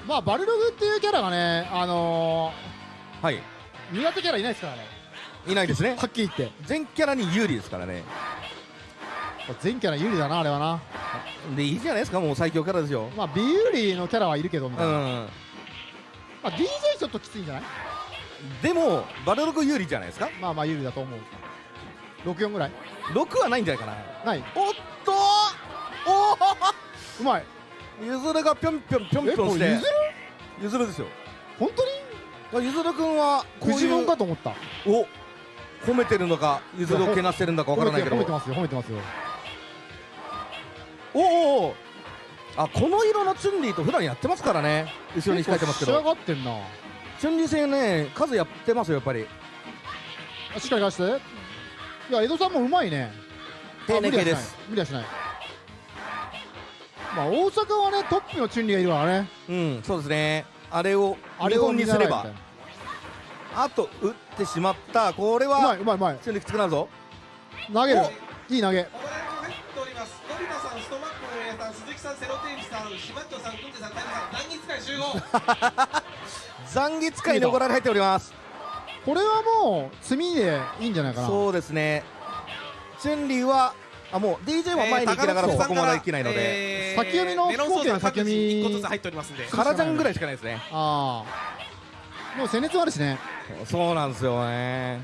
まあバルログっていうキャラがねあのはい。ー、苦手キャラいないですからね。いないですね。はっきり言って。全キャラに有利ですからね。全キャラ有利だなあれはな。でいいじゃないですかもう最強キャラですよ。まあ美有利のキャラはいるけどみたいな、うん。まあ、DJ ちょっときついんじゃない？でもバルログ有利じゃないですか。まあまあ有利だと思う64ぐらい？6はないんじゃないかな。ない。おっと！おうまい。ゆずるがぴょんぴょんぴょんぴょんして。ゆずる？ゆずるですよ。本当に？ゆずるくんはこういうかと思った。お褒めてるのかゆずるをけなしてるんだかわからないけど。褒めてますよ褒めてますよ。おおおあこの色のチュンリーと普段やってますからね。後ろに控えてますけ仕上どがってんな。チュンリー戦ね数やってますよやっぱり。あしっかり返していや江戸さんもうまいね。丁寧系です。あ無理はしない。まあ大阪はねトップのチュンリーがいるからね。うんそうですね。あれをあれを見本にすれば。あと打ってしまった。これうまはいうまいうまい。チュンリーきつくなるぞ。投げる。いい投げ。お金が入っております。のび太さん、ストマックの皆さん、鈴木さん、セロテンジさん、シバッチョさん、くんてさん、タイさん、断日会集合。残月会にご覧に入っておりますこれはもう積みでいいんじゃないかな。そうですね。チュンリーはあもう DJ は前に行きながらえーそこまでできないので、えー先読みの飛行機の先読み1個ずつ入っておりますんで。カラジャンぐらいしかないですね。ああもう戦列もあるしね。そうなんですよね。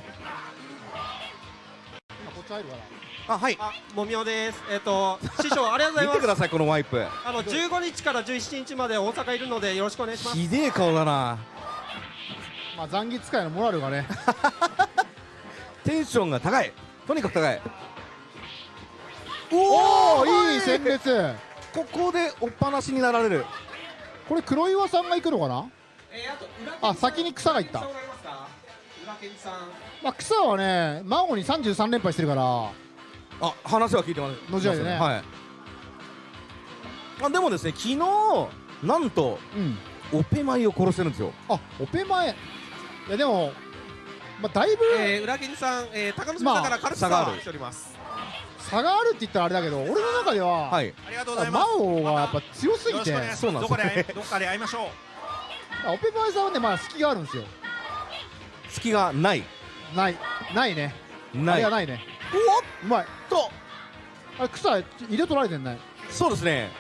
今こっち入るから。あはい。あ、もみおです。えっ、と、師匠、ありがとうございます。見てくださいこのワイプ。あの、15日から17日まで大阪いるので、よろしくお願いします。ひでえ顔だなまあ残月会のモラルがね。テンションが高い。とにかく高い。おおはいいい。戦列。ここでおっぱなしになられる。これ黒岩さんが行くのかな？えー、あと、裏あ先に草が行った。裏まあ草はね孫に33連敗してるから。あ話は聞いてます。のじ合いでね。はい。あでもですね昨日なんとうん。オペマイを殺してるんですよ。あオペ前いやでもまあだいぶえー、裏切りさん、えー、高娘さんから軽く差差があるはしております。差があるって言ったらあれだけど俺の中では、はい。ありがとうございます。マオがやっぱ強すぎて。そうなんですどこでどっかで会いましょう。あオペ前さんはねまあ隙があるんですよ。隙がない。ないないね。あないないね。うまいと。あれ草入れ取られてんね。そうですね。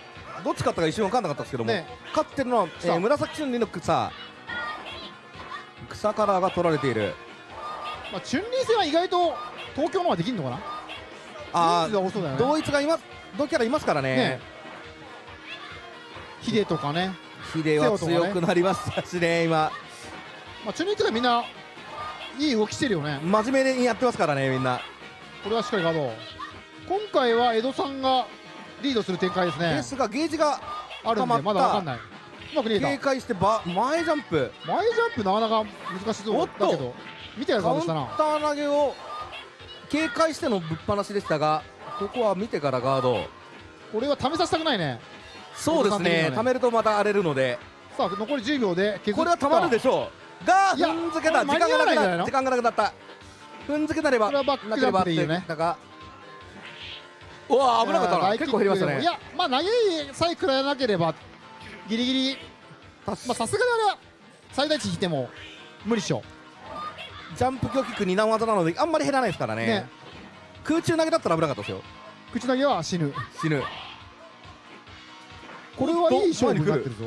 どっち勝ったか一瞬分かんなかったですけども、ね。勝ってるのは、えー草。紫春里の草草カラーが取られている。まあチュンリー戦は意外と東京の方ができるのかな？あ人数が多そうだよね。同一がいます。同キャラいますからね。ね。ヒデとかね。ヒデは強くなりましたしね今。まあチュンリーとかみんないい動きしてるよね。真面目にやってますからねみんな。これはしっかりガード今回は江戸さんがリードする展開ですね。ですがゲージがあるんで溜まだわかんないうまく警戒してば前ジャンプ。前ジャンプなかなか難しそうだけど。見てやるカウンタガー投げを警戒してのぶっ放しでしたがここは見てからガード。これは試させたくないね。そうですね。江戸さん的にはね。貯めるとまた荒れるので。さあ残り10秒でこれはたまるでしょう。が踏んづけた。時間がなくなった。時間がなくなった。踏んづけなればこれはバックジャンプでいいよね。なければうわ危なかったな。結構減りましたね。いやまあ投げさえ食らえなければギリギリ。まあさすがにあれは最大値引いても無理っしょ。ジャンプ強キック二段技なのであんまり減らないですからね。ね。空中投げだったら危なかったですよ。口投げは死ぬ。死ぬ。これはいい勝負になってるぞ。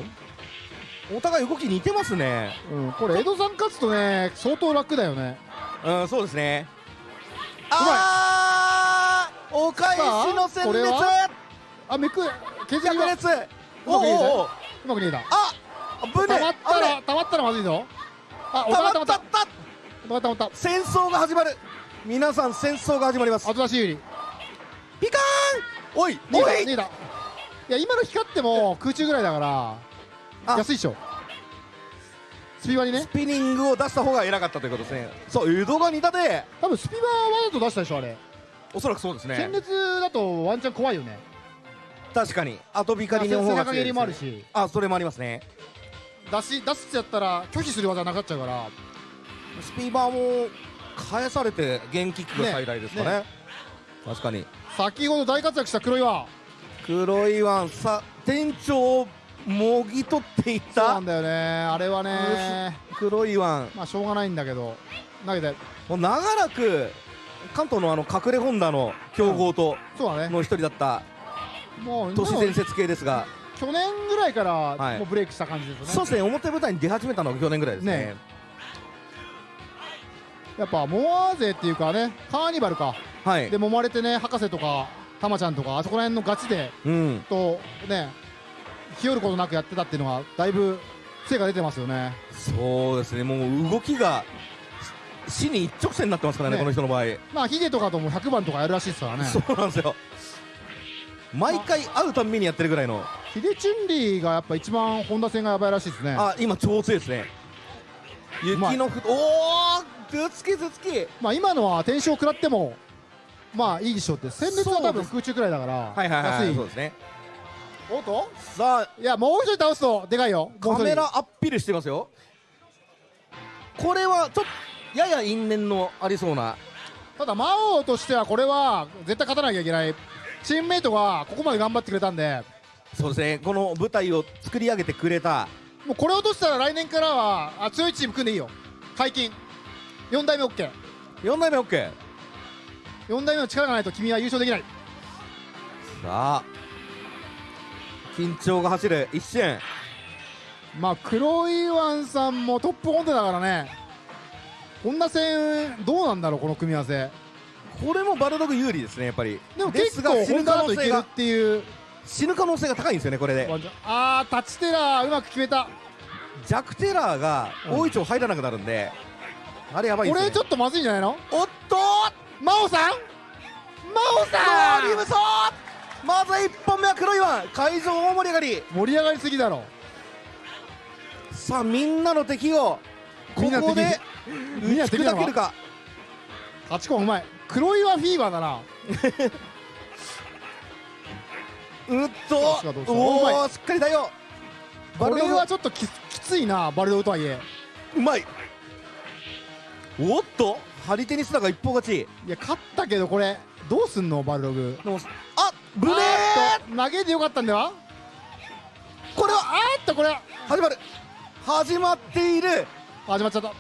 お互い動き似てますね。うんこれ江戸さん勝つとね相当楽だよね。うんそうですね。あーお返しの戦列は？あめく削りは逆列うまく逃げたおおおうまく逃げた。あぶねたまったらたまったらまずいぞ。あおた。ま互いたまった。ったったたまった。戦争が始まる。皆さん戦争が始まります。後出し有利。ピカーン！おい逃げた逃げた。いや今の光っても空中ぐらいだからあ。安いっしょ。スピバにね。スピニングを出した方が偉かったということですね。そう江戸が似たで多分スピバはわざと出したでしょあれ。おそらくそうですね。戦列だとワンチャン怖いよね確かに。あとビカリの方背が強いですね。もあるしあそれもありますね。出し出すってやったら拒否する技なくなっちゃうから。スピーバーも返されてゲンキックが最大ですかね。ね確かに。先ほど大活躍した黒岩。黒いワンさ店長をもぎ取っていた。そうなんだよね。あれはね。黒いワンまあしょうがないんだけど。投げて。もう長らく関東のあの隠れホンダの強豪とそうだね。の一人だったもう都市伝説系ですが。去年ぐらいからはい。もうブレイクした感じですよね、そうですね。表舞台に出始めたのが去年ぐらいですね。ね。やっぱモアーゼっていうかねカーニバルか、はい。で揉まれてね博士とかたまちゃんとかあそこら辺のガチでうん。とね日和ることなくやってたっていうのはだいぶ成果出てますよね。そうですね。もう動きがし死に一直線になってますからねね。この人の場合。まあヒデとかとも100番とかやるらしいですからね。そうなんですよ毎回会うたんびにやってるぐらいの。ヒデチュンリーがやっぱ一番本田戦がやばいらしいですね。あ今超強いですね。雪のふおお頭突き頭突きまあ今のは天使を食らってもまあいいでしょうって戦列は多分空中くらいだからはいはいはい安そうですね。おっと？さあ。いやもう一人倒すとでかいよ。カメラアッピルしてますよ。これはちょっとやや因縁のありそうな。ただ魔王としてはこれは絶対勝たなきゃいけないチームメイトがここまで頑張ってくれたんで。そうですね。この舞台を作り上げてくれた。もうこれ落としたら来年からはあ強いチーム組んでいいよ。解禁。4代目 OK4 4代目 OK 代目の力がないと君は優勝できない。さあ。緊張が走る。一瞬まあ黒いワンさんもトップホンダだからね。こんな戦どうなんだろうこの組み合わせこれもバルドグ有利ですねやっぱり。でも結構死ぬ可能性が。ていう。死ぬ可能性が高いんですよねこれで。あータッチテラーうまく決めた。弱テラーが大いちょ入らなくなるんで、あれやばいですね。これちょっとまずいんじゃないの？おっと！真央さん？真央さん！リムソまず1本目は黒いワン会場大盛り上がり。盛り上がりすぎだろ。さあみんなの敵をここで打ち砕けるか？8個うまい黒岩フィーバーだな うっと。おおしっかりだよこれはちょっとききついなバルドグとはいえ。うまい。おっと。張り手にすらが一方勝ち。いや勝ったけどこれどうすんのバルドグ？あブレあー投げてよかったんではこれはあーっとこれ。は始まる。始まっている。始まっちゃった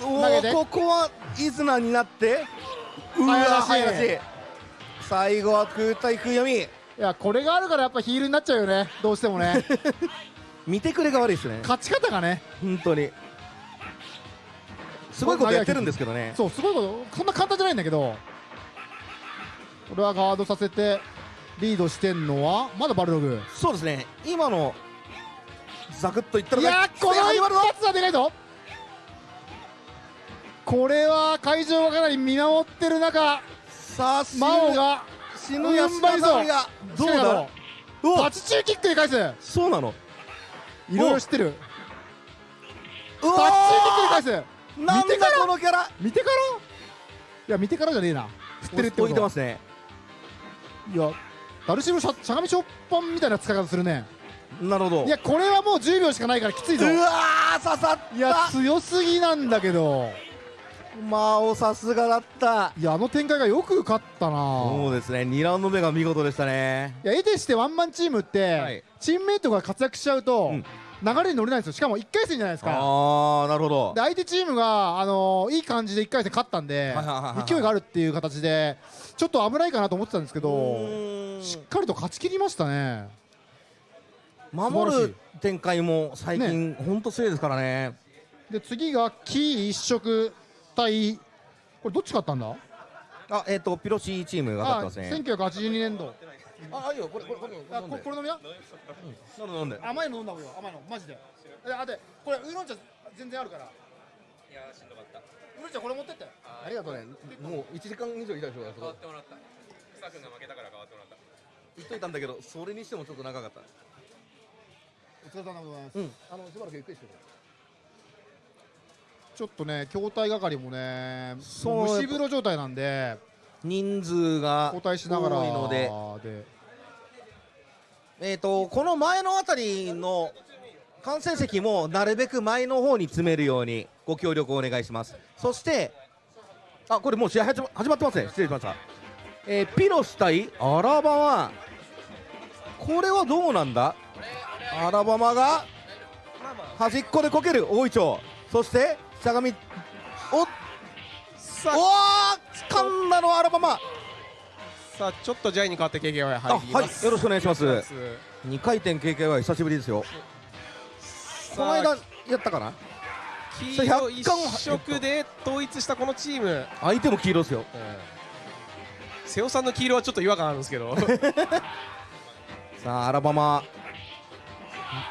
ここはイズナになってうわ早出し早出し最後は空対空読み。いやこれがあるからやっぱヒールになっちゃうよね。どうしてもね。見てくれが悪いですね。勝ち方がね。本当に。すごいことやってるんですけどね。そうすごいこと。そんな簡単じゃないんだけど。これはガードさせてリードしてんのはまだバルドグ。そうですね。今のザクッといったらいやーこの一発はでかいぞこれは会場がかなり見守ってる中さあ真央が死ぬや踏ん張りそう。がどうだ？もタチ中キックで返す。そうなの。いろいろ知ってる。うわタッチキックで返す。なんだ見てから？このキャラ。見てから？いや見てからじゃねえな。振ってるってこと置いてますね。いやダルシムしゃしゃがみショッパンみたいな使い方するね。なるほど。いやこれはもう10秒しかないからきついぞ。うわー刺さった。いや強すぎなんだけど魔王さすがだった。いやあの展開がよく勝ったな。そうですね。2ラウンド目が見事でしたね。いや絵でしてワンマンチームって、はい。チームメイトが活躍しちゃうと、ん。流れに乗れないんですよ。しかも1回戦じゃないですか。ああなるほど。で相手チームが、あのーいい感じで1回戦勝ったんで勢いがあるっていう形でちょっと危ないかなと思ってたんですけどしっかりと勝ち切りましたね。守る展開も最近本当強いですからね。で次がキー一色対これどっち勝ったんだ？あえっ、とピロシチームが勝ってますねあ1982年度ああいいよこれこれこれあここれ飲みや？なんでなんで。甘いの飲んだ方がいいよ甘いのマジで。であでこれウーロン茶全然あるから。いやしんどかった。ウーロン茶これ持ってって。ありがとうね。もう1時間以上いたでしょ変わってもらった。草君が負けたから変わってもらった。言っといたんだけどそれにしてもちょっと長かった。お疲れ様でございます、うん。あのしばらくゆっくりしてくちょっとね筐体係もねそう蒸し風呂状態なんで人数が交代しながら多いので。で。えー、とこの前のあたりの観戦席もなるべく前の方に詰めるようにご協力をお願いします。そしてあこれもう試合始ま始まってますね。失礼しました。えーピロス対アラバマ。これはどうなんだ？アラバマが端っこでこける。大井町。そしてしゃがみ。おっ。さおー掴んだのはアラバマ。さあちょっとジャイに代わって KKY あ入ります。はいよろしくお願いします。お願いし2回転 KKY 久しぶりですよ。この間やったかな？黄色一100巻色で統一したこのチーム。相手も黄色ですよ。瀬尾さんの黄色はちょっと違和感あるんですけど。さあアラバマ。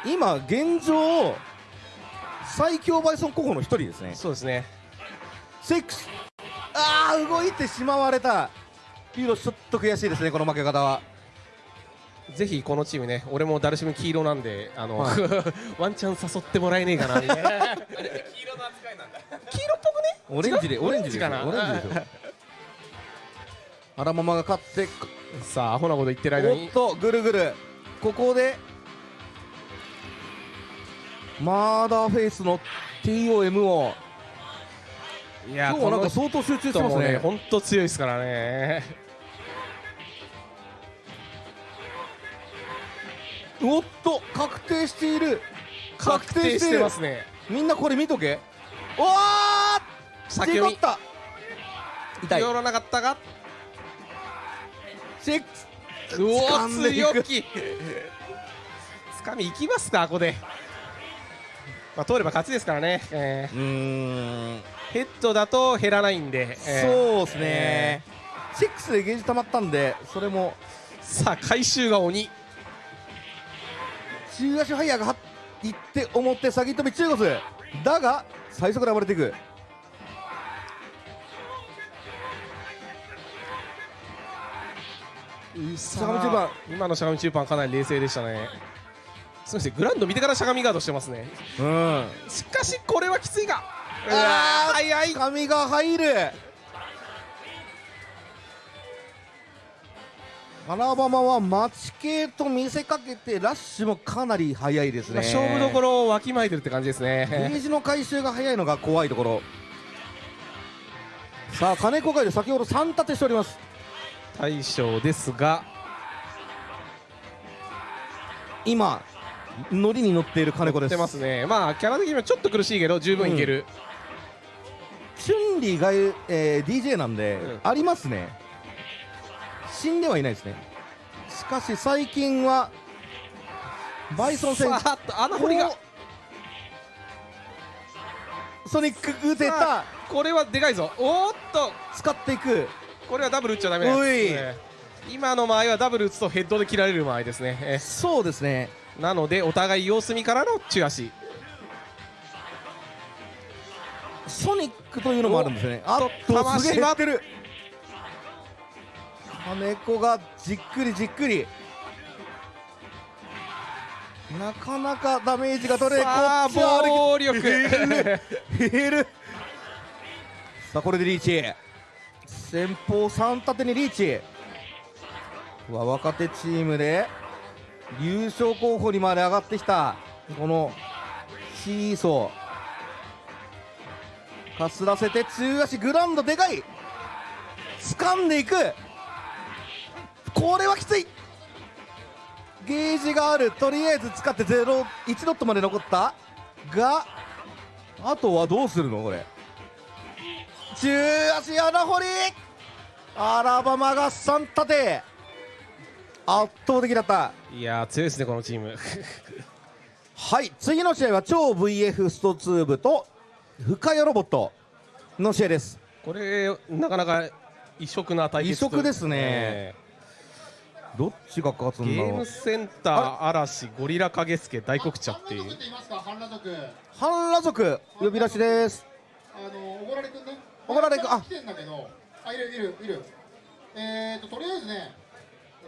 今現状最強バイソン候補の一人ですね。そうですね。セックス。ああ動いてしまわれた。ピーロちょっと悔しいですねこの負け方は。ぜひこのチームね俺もダルシム黄色なんであの、はい。ワンチャン誘ってもらえねえかなみたいな。黄色の扱いなんだ。黄色っぽくね？オレンジでオレンジかな？オレンジですよアラママが勝ってさあアホなこと言ってる間に。おっとぐるぐる。ここでマーダーフェイスの TOM を。いや今日はなんか相当集中してますね。本当強いですからね。おっと確定している。確定してますね。みんなこれ見とけ。おー先読った痛い。寄らなかったがシック。スうお強気。つかみいきますかここでまあ通れば勝ちですからね、えー、ヘッドだと減らないんで、えー。そうですね、シックスでゲージ溜まったんでそれも。さあ回収が鬼。中足ハイヤーがは行って表先飛び中国だが最速で暴れていく。今のしゃがみ中盤かなり冷静でしたねそうですね。グラウンド見てからしゃがみガードしてますね。うん。しかしこれはきついが。あー早い。髪が入る。アラバマは待ち系と見せかけてラッシュもかなり速いですね。まあ勝負どころをわきまえてるって感じですゲねージの回収が早いのが怖いところ。さあ金子がいる先ほど3立てしております。大将ですが。今ノリに乗っている金子です出ますね。まあキャラ的にはちょっと苦しいけど十分いける、チュンリーが、えー DJ なんで、ありますね。死んではいないですね。しかし最近はバイソン戦。さあっと穴掘りが。おソニック打てさたあこれはでかいぞ。おーっと。使っていく。これはダブル打っちゃダメですね今の間合いはダブル打つとヘッドで切られる間合いですね、えそうですねなのでお互い様子見からの中足。ソニックというのもあるんですね。あっと玉すげえ島減ってる。金子がじっくりじっくり。なかなかダメージが取れさあ暴力。減る。さあこれでリーチ。先方3立てにリーチ。うわ若手チームで優勝候補にまで上がってきたこのシーソー。かすらせて中足グランドでかい。掴んでいく。これはきつい。ゲージがある。とりあえず使って0 1ドットまで残った。があとはどうするのこれ。中足穴掘り。アラバマが3立て。圧倒的だった。いやー強いですねこのチーム。はい次の試合は超 VF スト2部と深谷ロボットの試合です。これなかなか異色な対決異色ですね。えどっちが勝つーんだろう。ゲームセンター嵐ゴリラ影助大黒茶っていう。半裸族半裸族呼び出しです。あのおごられくんね。おごられくんあ。来てんだけどあいるいるいる。えーととりあえずね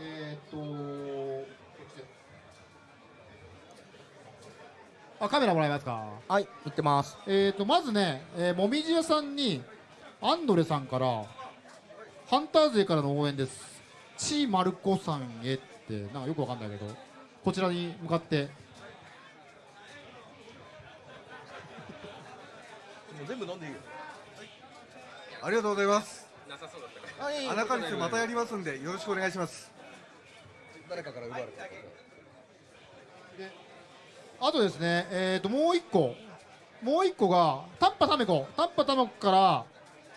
えーとこっちであカメラもらえますか？はい行ってます。えーとまずね、えー、もみじ屋さんにアンドレさんからハンター勢からの応援です。チーマルコさんへってなんかよくわかんないけどこちらに向かって。全部飲んでいいよ。ありがとうございます。穴カリスまたやりますんでよろしくお願いします誰かから奪われたあとですね、えー、ともう一個、もう一個が、タッパタメコ、タッパタメコから、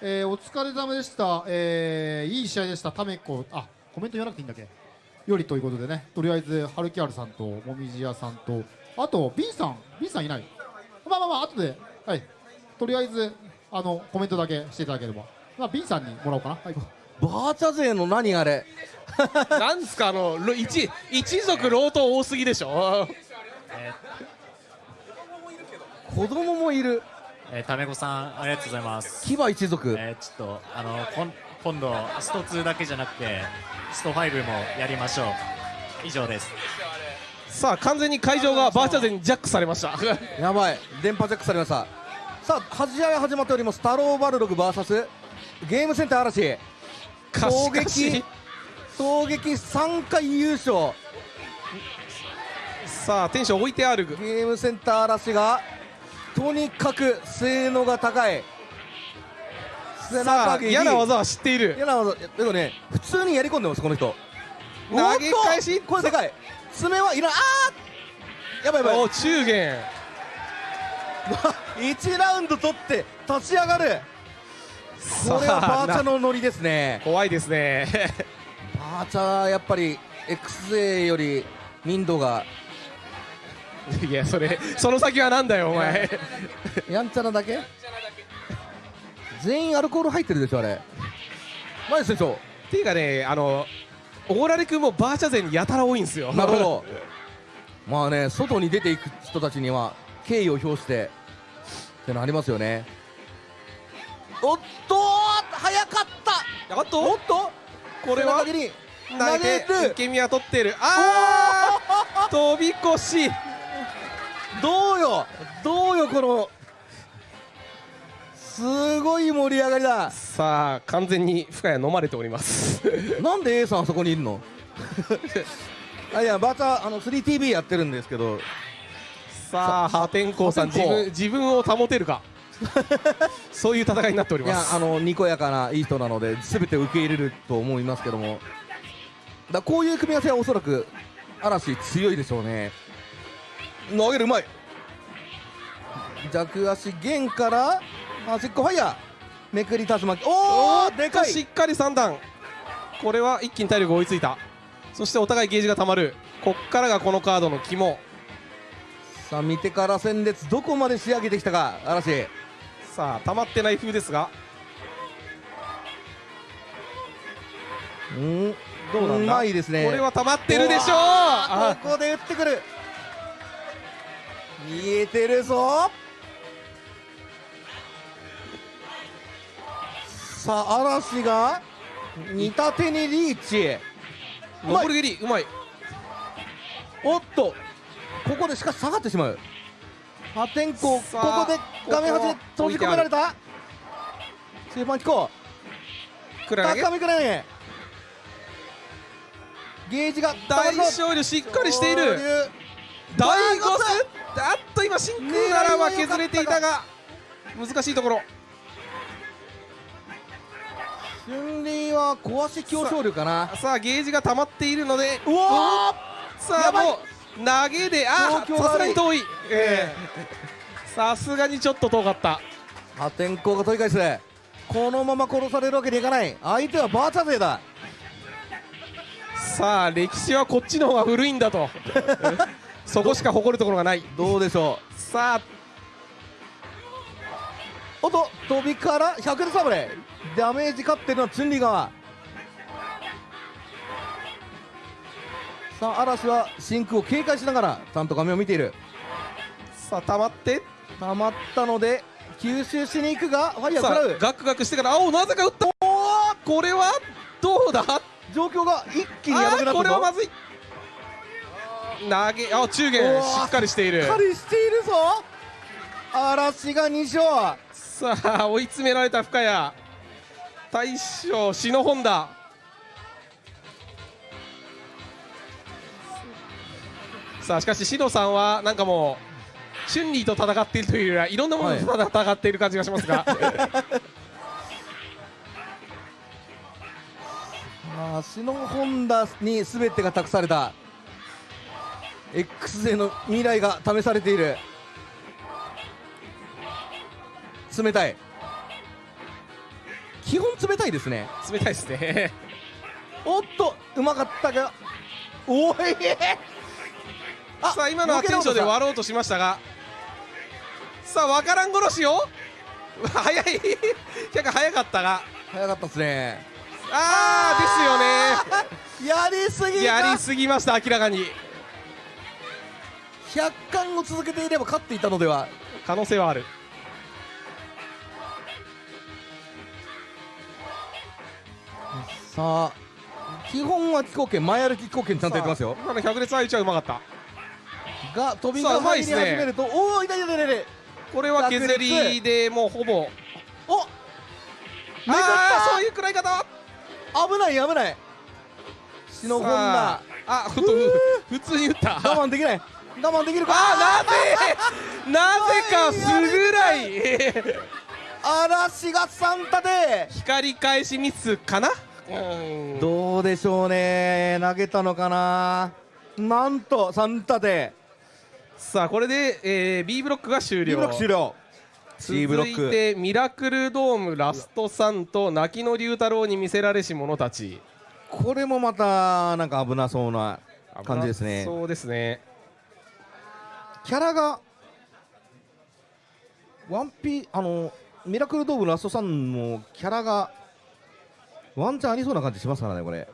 えーお疲れ様でした、えーいい試合でした、タメコ、あコメント言わなくていいんだっけ、よりということでね、とりあえず、ハルキアルさんと、もみじやさんと、あと、ビンさん、ビンさんいない、まあまあまあ、後で、はい、とりあえず、あのコメントだけしていただければ、まあ、ビンさんにもらおうかな。はい。バーチャ勢の何あれ？なんですかあのろ一一族老頭多すぎでしょ？子供もいるえー、タメコさんありがとうございます。牙一族。えー、ちょっとあのこん今度スト2だけじゃなくてスト5もやりましょう。以上です。さあ完全に会場がバーチャ勢にジャックされました。やばい。電波ジャックされました。さあは試合始まっております。太郎バルログ VS ゲームセンター嵐かしかし。衝撃衝撃3回優勝。さあテンション置いてある。ゲームセンター嵐がとにかく性能が高い。さあ嫌な技は知っている。嫌な技でもね普通にやり込んでますこの人。投げ返し。これでかい。爪はいらん。あーやばいやばい。お中元。1ラウンド取って立ち上がるこれはバーチャのノリですね。怖いですね。バーチャやっぱり XA より民度が。いやそれその先はなんだよお前。やんちゃなだけ？全員アルコール入ってるでしょあれ。マジでしょ。っていうかねあのオーラレ君もバーチャ勢にやたら多いんですよ。なるほど。まあね外に出ていく人たちには敬意を表してってのありますよねおっと早かった。おっと？おっと？これは？投げて受け身は取ってる。ああ飛び越し。どうよ？どうよこのすごい盛り上がりだ。さあ完全に深谷飲まれております。なんで A さんあそこにいるの？あいやバーチャあの 3TV やってるんですけど。さあ破天荒さん自分自分を保てるか そういう戦いになっておりいやますあのにこやかないい人なので全て受け入れると思いますけども。だこういう組み合わせはおそらく嵐強いでしょうね。投げるうまい弱足弦から端っこファイヤー。めくり竜巻。おおでかい。しっかり3段。これは一気に体力追いついた。そしてお互いゲージがたまる。こっからがこのカードの肝。さあ見てから戦列どこまで仕上げてきたか嵐さあ溜まってない風ですが。うん。どうなんだ？うまいですね。これは溜まってるでしょう。ここで打ってくる。見えてるぞ。さあ嵐が似たてにリーチ。残り蹴りうまい。おっと。ここでしかし下がってしまう破天荒ここで画面端で閉じ込められた。中盤機構高めくら投げ。ゲージが大勝利しっかりしている。大ゴスあっと今真空ならは削れていたが難しいところ。春麗は壊し強勝力かな。さあゲージが溜まっているので。うわさあもう投げであさすがに遠い。ええ。さすがにちょっと遠かった。破天荒が取り返すこのまま殺されるわけにいかない。相手はバーチャ勢だ。さあ歴史はこっちの方が古いんだと。そこしか誇るところがない。どうでしょう。さあ。おっと飛びから100でサブレダメージ勝ってるのはチュンリー。側さあ嵐は真空を警戒しながらちゃんと画面を見ている。さあ溜まって。溜まったので吸収しに行くがファイヤーさ食らう。あガクガクしてから青なぜか打った。これは？どうだ？状況が一気にやばくなったこれはまずい。投げあ中元しっかりしている。しっかりしているぞ。嵐が2勝。さあ追い詰められた深谷。大将篠本田さあしかし篠さんはなんかもうチュンリーと戦っているというよりはいろんなものと戦っている感じがしますが、ま あ、シノホンダに全てが託された。X 勢の未来が試されている。冷たい。基本冷たいですね。冷たいですね。おっとうまかったがおいさあ今のはテンションで割ろうとしましたが。さあわからん殺しを 早い。結構早かったが。早かったですね。ああですよね。やりすぎやりすぎました明らかに。100巻を続けていれば勝っていたのでは。可能性はある。さあ基本は気候圏前歩き気候圏ちゃんとやってますよ。今の百列相打ちはうまかったが飛びが入り始めると、おおいたいたいたい。たこれは削りでもうほぼ。おああそういう食らい方。危ない危ない。シノホンダああふ普通に打った。我慢できない。我慢できるか？あなぜ？なぜかすぐらい。嵐がサンタで光返しミスかな？どうでしょうね。投げたのかな？なんとサンタでさあこれで、えー、B ブロックが終了。B ブロック終了。C ブロック。続いてミラクルドームラストサンと泣きの龍太郎に見せられし者たち。これもまたなんか危なそうな感じですね。そうですね。キャラがワンピあのミラクルドームラストサンのキャラがワンチャンありそうな感じしますからねこれ。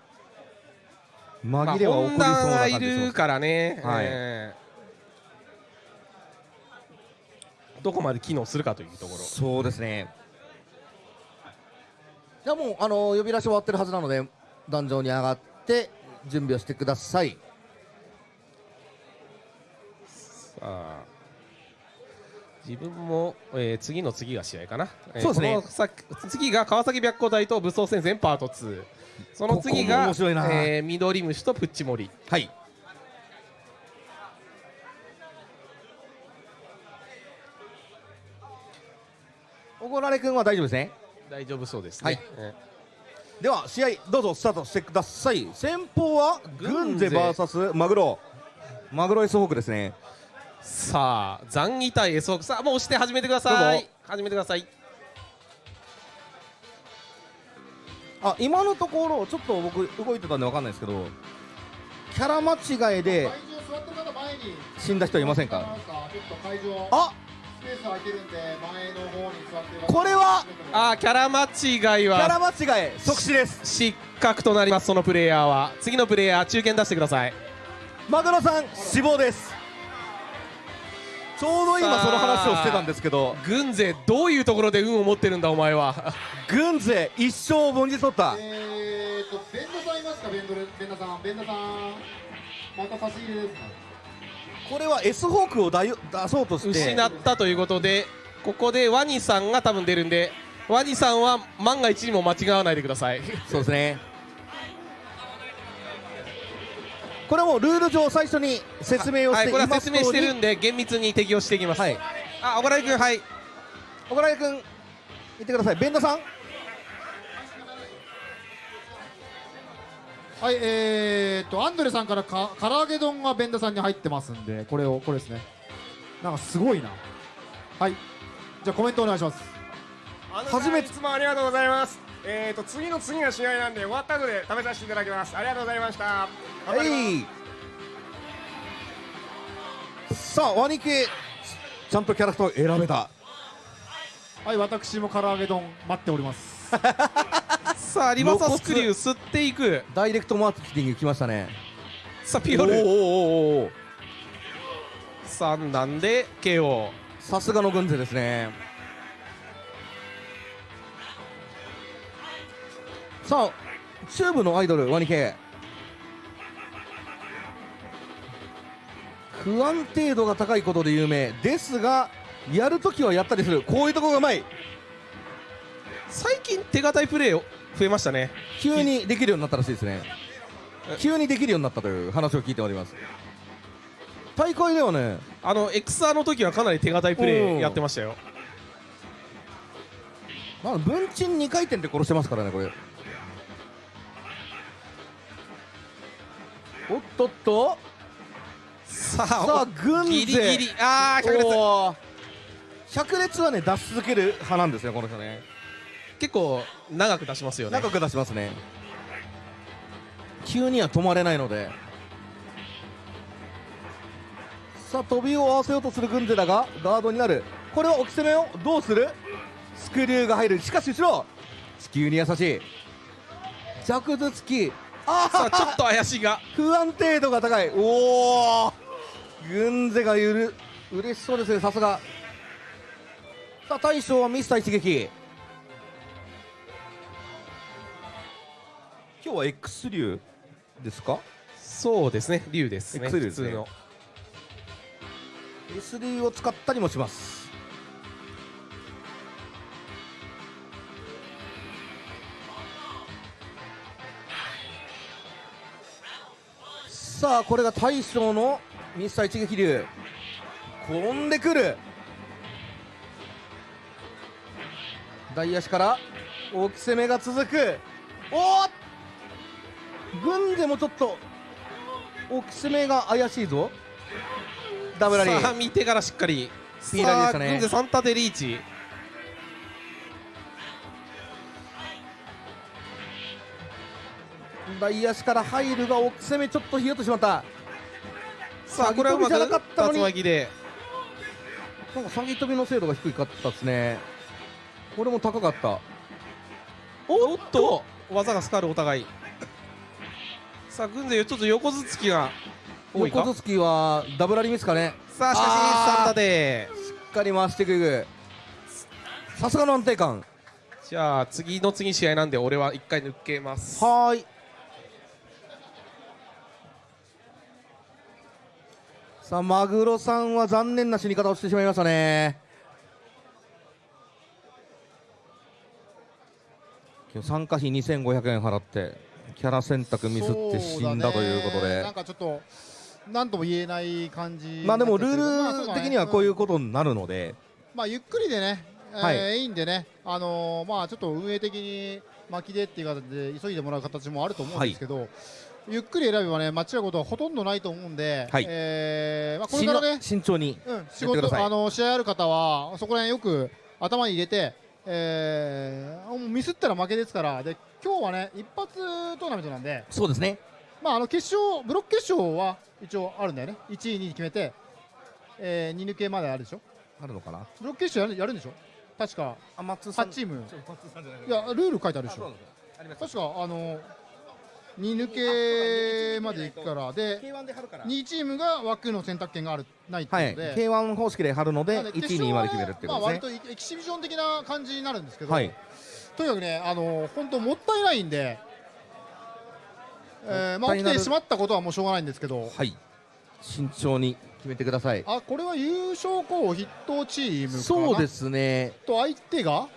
紛れは起こりそうな感じしまあ本田がいまするからね、はい。えーどこまで機能するかというところ。そうですね。じゃあもうあの呼び出し終わってるはずなので壇上に上がって準備をしてください。さあ。自分も、えー次の次が試合かな、えーそうですね。次が川崎白虎隊と武装戦線パート2その次ここもが面白いな。えー緑虫とプッチモリ。はいおごられ君は大丈夫ですね？大丈夫そうですね、はい。えでは試合どうぞスタートしてください。先方は軍勢 VS マグロ。マグロ S ホークですね。ーさあ残儀対 S ホーク。さあもう押して始めてください。始めてください。あ今のところちょっと僕動いてたんで分かんないですけどキャラ間違いで座ってる方前に死んだ人いませんか？あスペース空いてるんで前の方に座ってこれはあーキャラ間違いはキャラ間違い即死です。失格となりますそのプレイヤーは。次のプレイヤー中堅出してください。マグロさん死亡です。ちょうど今その話をしてたんですけど。軍勢どういうところで運を持ってるんだお前は。軍勢一生凡事取った。えーとベンダさんいますか？ベンドレベンダさん。ベンダさんまた差し入れです。ねこれは S ホークをだよ出そうとして。失ったということでここでワニさんが多分出るんでワニさんは万が一にも間違わないでください。そうですね。これはもうルール上最初に説明をしてはいこれはいます説明してるんでで厳密に適用していきます。はい。あ小倉井君はい。小倉井君言ってください。ベンダさんはいえーとアンドレさんからか唐揚げ丼がベンダさんに入ってますんでこれをこれですね。なんかすごいな。はい。じゃあコメントお願いします。初めていつもありがとうございます。えーと次の次が試合なんで終わった後で食べさせていただきます。ありがとうございました。頑張ります。さあワニ系ちゃんとキャラクターを選べた。はい私も唐揚げ丼待っております さあリバーサスクリュー吸っていく。ダイレクトマーケティング来ましたね。さあピオル。おーおーおーおー。3段で KO さすがの軍勢ですね。さあチューブのアイドルワニ系不安定度が高いことで有名。ですがやるときはやったりする。こういうところがうまい。最近手堅いプレー増えましたね。急にできるようになったらしいですね。急にできるようになったという話を聞いております。大会ではね。あの XR の時はかなり手堅いプレーやってましたよ。まあ文鎮2回転で殺してますからねこれ。おっとっと。さあ軍勢。ギリギリ。あー百列おー。百列はね出し続ける派なんですよこの人ね結構長く出しますよね。長く出しますね。急には止まれないので。さあ飛びを合わせようとする軍勢だがガードになる。これは置き攻めをどうする？スクリューが入る。しかし後ろ。地球に優しい。弱頭突きあさあちょっと怪しいが。不安定度が高い。おお軍勢がゆる。嬉しそうですねさすが。さあ大将はミスター一撃今日は X 流ですか？そうですね竜ですね X 流ですね。普通の。S 流を使ったりもします。さあこれが大将のミスター一撃流。転んでくる。大足から大き攻めが続く。おっ軍でもちょっと大き攻めが怪しいぞ。ダブラリー。さあ見てからしっかりピーラリーでしたね。さあ軍勢3縦リーチ。大足から入るが奥攻めちょっとひよってしまった。さあこれはうまくじゃなかったのに。竜巻でなんか下げ飛びの精度が低かったですね。これも高かった。おっと技がスカルお互いさあ軍勢ちょっと横頭突きが多いか？横頭突きはダブラリミスかね。さあしかしあー。3縦しっかり回していくさすがの安定感。じゃあ次の次試合なんで俺は1回抜けます。はーい。さあマグロさんは残念な死に方をしてしまいましたね。今日参加費2500円払ってキャラ選択ミスって死んだということで。なんかちょっとなんとも言えない感じまあでもルール的にはこういうことになるので、まあゆっくりでね、えーはい。い、いんでね、あのーまあちょっと運営的に巻きでっていう形で急いでもらう形もあると思うんですけど、ゆっくり選べばね間違うことはほとんどないと思うんで、はい。えーまあこれからね、慎重にうん、や仕事あの試合ある方はそこら辺よく頭に入れて、えーもうミスったら負けですからで今日はね一発トーナメントなんで、そうですね。まああの決勝ブロック決勝は一応あるんだよね。1位2位決めて、えー、2抜けまであるでしょ。あるのかな？ブロック決勝やるやるんでしょ。確かあ松8チーム。いやルール書いてあるでしょ。確かあの2抜けまでいくから。で2チームが枠の選択権があるないってはい。いうので、K1 方式で貼るのでなんで1位2位まで決めるっていうまあ割ことですね。とエキシビジョン的な感じになるんですけど、はい。とにかくねあの本当もったいないんで、えーまあ起きてしまったことはもうしょうがないんですけど、はい。慎重に決めてください。あこれは優勝候補筆頭チームかな？そうですね。と相手が、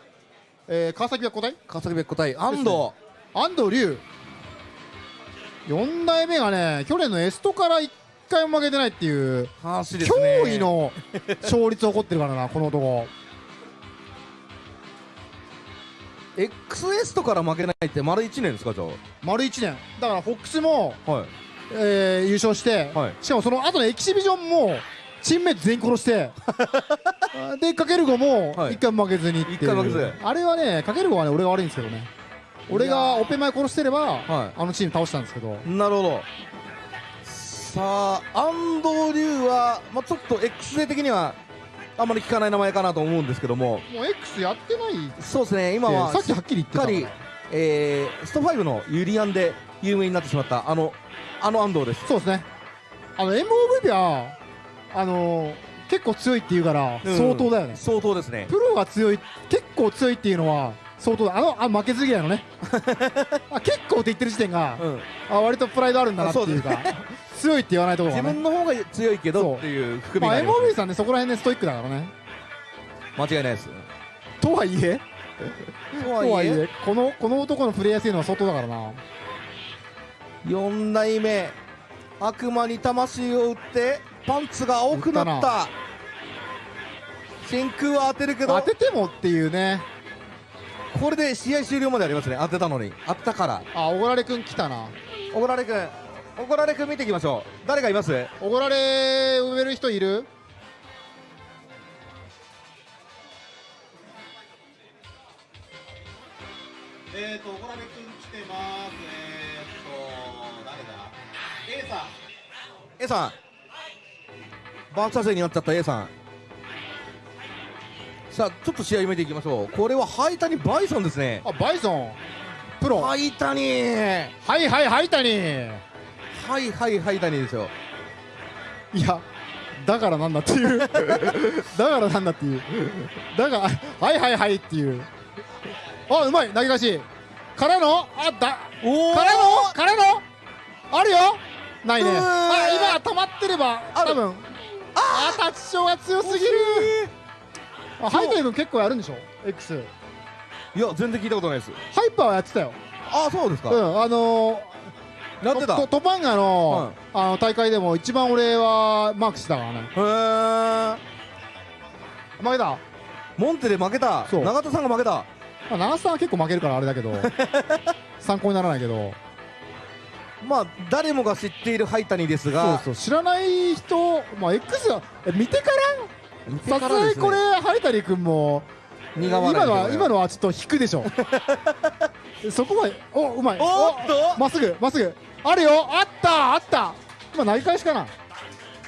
えー川崎は個体川崎別個体安藤。安藤龍4代目がね去年のエストから1回も負けてないっていう驚異の勝率を誇ってるからなこの男。XS とから負けないって丸1年ですかじゃ丸1年。だからフォックスも、あはい。えー優勝して、しかもその後のエキシビジョンもチームメイト全員殺して でかける5も1回も負けずにっていう、一回も負けず。あれはねかける5はね俺が悪いんですけどね俺がオペ前殺してれば、あのチーム倒したんですけど。なるほど。さあ安藤龍は、まあ、ちょっと X 勢的にはあんまり聞かない名前かなと思うんですけども。もう X やってないそうですね。今はさっきはっきり言ってたからしっかり、えースト5のユリアンで有名になってしまったあのあの安藤です。そうですね。あの MOVP はあのー結構強いっていうからうん。相当だよね、相当ですね。プロが強い結構強いっていうのは相当だ。あのあ負けず嫌いのね。あ結構って言ってる時点が、あ割とプライドあるんだなっていうか 強いって言わないところがね。自分の方が強いけどっていう含みまあがあります MOV さんねそこら辺ねストイックだからね。間違いないですとはいえとはいえこのこの男のプレイヤー性能は相当だからな。4代目悪魔に魂を打ってパンツが青くなった。真空は当てるけど。当ててもっていうねこれで試合終了までありますね。当てたのに。当てたから。あおごられくん来たな。おごられくん。おごられくん見ていきましょう。誰がいます？おごられ埋める人いる？えーと、小ラベ君来てます。えーと、誰だ ?A さん。A さん。バーチャ勢になっちゃった A さんさあちょっと試合見ていきましょう。これはハイタニバイソンですね。あバイソン？プロ？ハイタニはいはいハイタニはいはいハイタニですよ。いや だからなんだっていう。だからなんだっていう。だがはいはいはいっていう。あうまい。投げ出し。からの？あだ。からの？からの？あるよ。ないね。あ今止まってれば多分。あタッチショーが強すぎるあハイタニ君結構やるんでしょ？X いや全然聞いたことないです。ハイパーはやってたよ。あそうですか。うんあのー、やってた。トトパンガの,、あの大会でも一番俺はマークしてたからね。へえ負けた？モンテで負けた。そう。永田さんが負けた。まあ、長瀬さんは結構負けるからあれだけど 参考にならないけど。まあ誰もが知っているハイタニですが。そうそう。知らない人、まあ、X がえ見てから？さすがにこれハイタリ君も苦笑い今のは今のはちょっと引くでしょ そこまでおうまい。おっと。まっすぐまっすぐ。あるよ。あったあった。今投げ返しかな。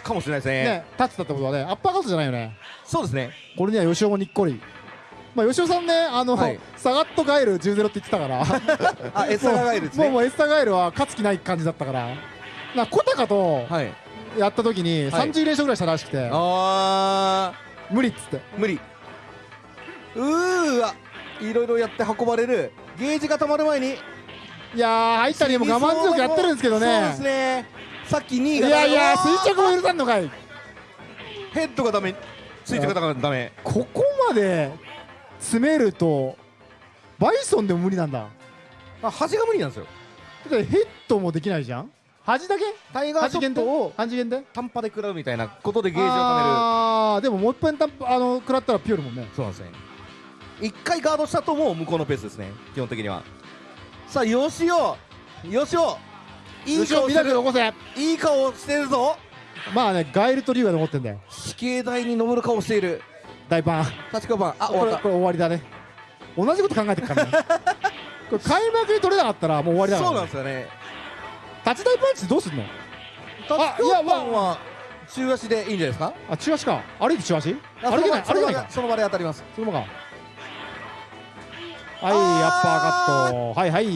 かもしれないですね。ね立ってたってことはねアッパーカットじゃないよね。そうですね。これには吉尾もにっこり。まあ吉尾さんねあの、はい。サガットガエル10-0って言ってたから。あエスタガエルですね。もうもうエスタガエルは勝つ気ない感じだったから。なコタカとはいやった時にはい。30連勝ぐらいしたらしくて、あ無理っつって。ー無理。うーわ。いろいろやって運ばれる。ゲージが溜まる前に。いやー入ったりも我慢強くやってるんですけどね。そうですね。さっき2位いがやいや垂直も許さんのかい。ヘッドがダメ。垂直がダメ。ここまで詰めるとバイソンでも無理なんだ。あ端が無理なんですよ。だってヘッドもできないじゃん端だけ？タイガーショットを端限定単発で食らうみたいなことでゲージを貯める。あーでももう一遍たあの食らったらピュールもんね。そうなんですね。一回ガードしたともう向こうのペースですね。基本的には。さあよしおよしおいい顔してる。いい顔してるぞ。まあねガエルとリュウが残ってんだよ。死刑台に登る顔している。大パン。立川パン。あ終わっこれこれ終わりだね。同じこと考えてるからね。これ開幕に取れなかったらもう終わりだたそうから、なんですよね立ち台パンチどうすんの？立川パンは中足でいいんじゃないですか？あ中足か。歩いて中足？あ歩けない歩けないか。その場で当たります。そのままか。はいアッパーカットはいはい。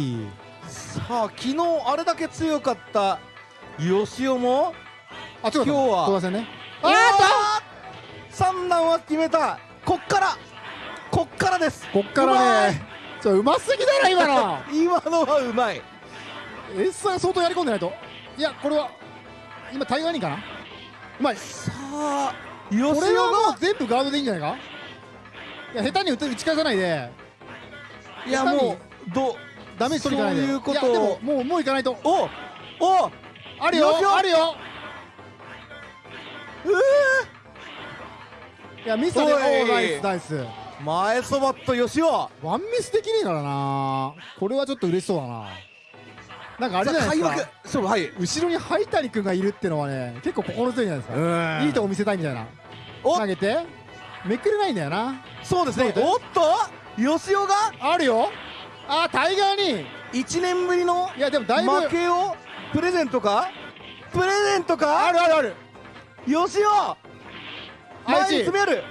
さあ昨日あれだけ強かった吉尾もあ今日は。東西ね。あーっと三段は決めた。こっから。こっからです。こっからね。ちょうますぎだろ今の。今のはうまいエッサが相当やり込んでないと。いやこれは今タイガーにかな？うまいさあ吉尾これはもがう全部ガードでいいんじゃないか？いや下手に打て打ち返さないで。いやもうどダメージ取りかないで。そういうこと。をやでももうもういかないと。おおあるよよしよあるよ。ういやミスだねおおい。ーナイスナイス。ー前そばっと吉尾。ワンミスできねえからな。これはちょっと嬉しそうだななんかあれじゃないですか。そうはい。後ろに灰谷君がいるってのはね結構心強いんじゃないですか。うん。いいとこ見せたいみたいな。お投げて。めくれないんだよな。そうですね。おっと？吉尾が？あるよ。あータイガーに。1年ぶりのいやでもだいぶ。負けを？プレゼントか？プレゼントか？あるあるある。吉尾前に詰める。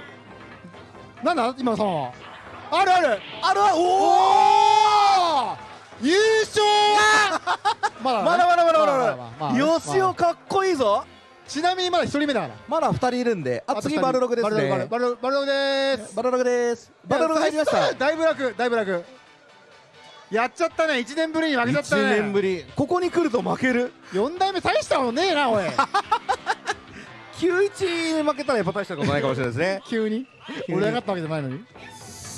なんだ？今のさはあるある。あるわおお優勝 まだまだまだまだまだまだ。吉尾かっこいいぞ。ちなみにまだ一人目だから。まだ2人いるんで。あ次バルログですバルログねバルログです。バルログです。バルログ入りました。だいぶ楽だいぶ楽。やっちゃったね。1年ぶりに負けちゃったね。1年ぶり。ここに来ると負ける？4代目大したものねえなおい。9-1負けたらやっぱ大したことないかもしれないですね。急に。俺が勝ったわけじゃないのに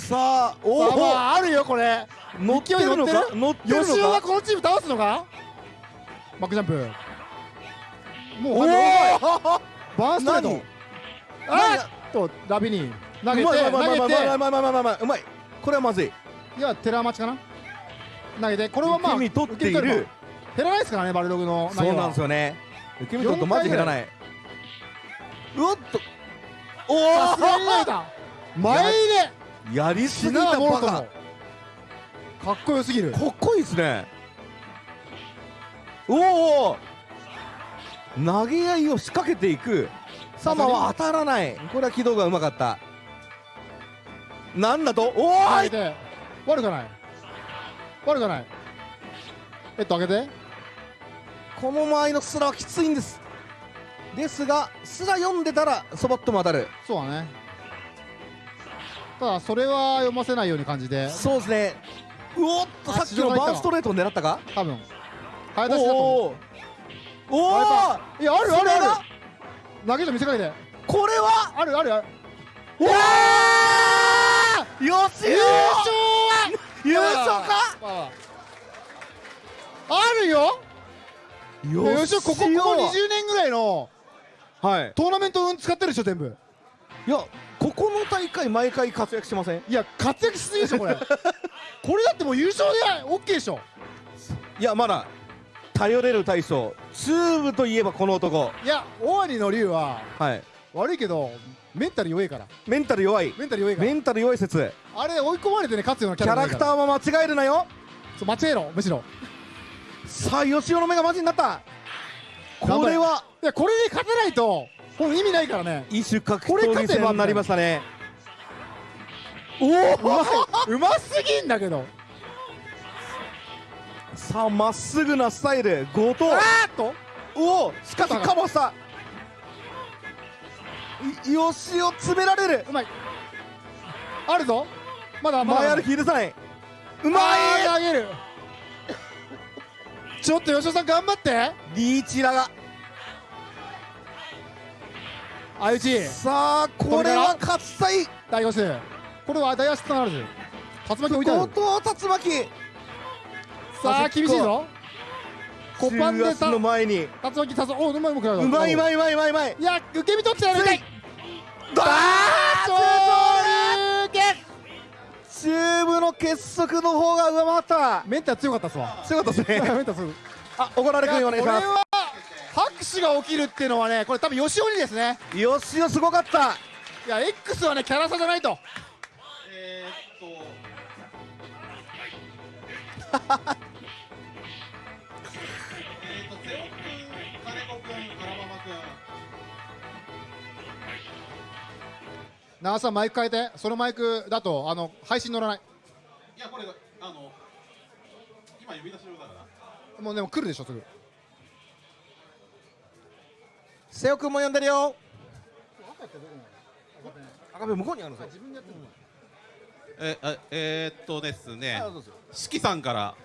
さあおさあまおああるよこれ。乗ってるのか？乗ってる？のか？吉尾がこのチーム倒すのか？バックジャンプ。もうおおバーンストレート。あーっとラビに投げてうまいうま投げて。いうまいうまいうまいうまいうまいうまいうまい。これはまずい。いや寺町かな？投げて。ここれはまあ受け身取っている。減らないですからねバルログのそうなんですよね。受け身取るとマジ減らない。うおっと。おお前入れやりすぎたバカ。かっこよすぎる。かっこいいですね。おお投げ合いを仕掛けていく。サマは当たらない。これは軌道がうまかった。なんだと？おーい！悪くない。悪くない。えっと上げて。この間合いのスラはきついんです。ですがスラ読んでたらそばっとも当たる。そうだねただそれは読ませないように感じでそうですね。うおっとあさっきのバーンストレートを狙ったか？多分。早出しだと思う。おおいやあるあるある。投げと見せかけてこれは？あるあるある。おおよし！優勝は！優勝か？まあまあ。あるよ。よしここここ20年ぐらいのはい。トーナメント運使ってるでしょ全部。いやここの大会毎回活躍してません？いや活躍しすぎでしょこれ。これだってもう優勝で OK でしょ。いやまだ頼れる大将チューブといえばこの男。いや大兄の龍ははい。悪いけどメンタル弱いから。メンタル弱い。メンタル弱いから。メンタル弱い説。あれ追い込まれてね勝つようなキキャラクターャラクターも間違えるなよ。そう間違えろむしろ。さあ吉尾の目がマジになった。これは。いやこれで勝てないともう意味ないからね。異種格これ闘技勝てば戦になりましたね。おうまおい。うますぎんだけど。さあまっすぐなスタイル。後藤あーっと。おおしかしかもしたいよしを詰められる。うまい。あるぞ。まだまだ。前歩き許さない。うまい。投げる。ちょっと吉尾さん頑張って。リーチラが相打ち。さあこれは勝ちたい大五数これは大足とならず。竜巻置いてある。後藤竜巻。さあ厳しいぞ。コパンでた中足の前に。竜巻たすおうまいうまくなるうまいうまいうまいうまいうまい。いや受け身取ってやるかい。ダー勝利チューブの結束の方が上回った。メンタル強かったっすわ。強かったですね。メンタル強い。あ怒られくんお願いします拍手が起きるっていうのはねこれ多分吉尾にですね。よしよすごかった。いや X はねキャラ差じゃないと。えー、っと長さんマイク変えて。そのマイクだとあの配信乗らない。いやこれあの今呼び出し用だから。もうでも来るでしょすぐ瀬尾くんも呼んでるよ。赤部向こうにあるんですよえあえー、っとですね。四季さんから。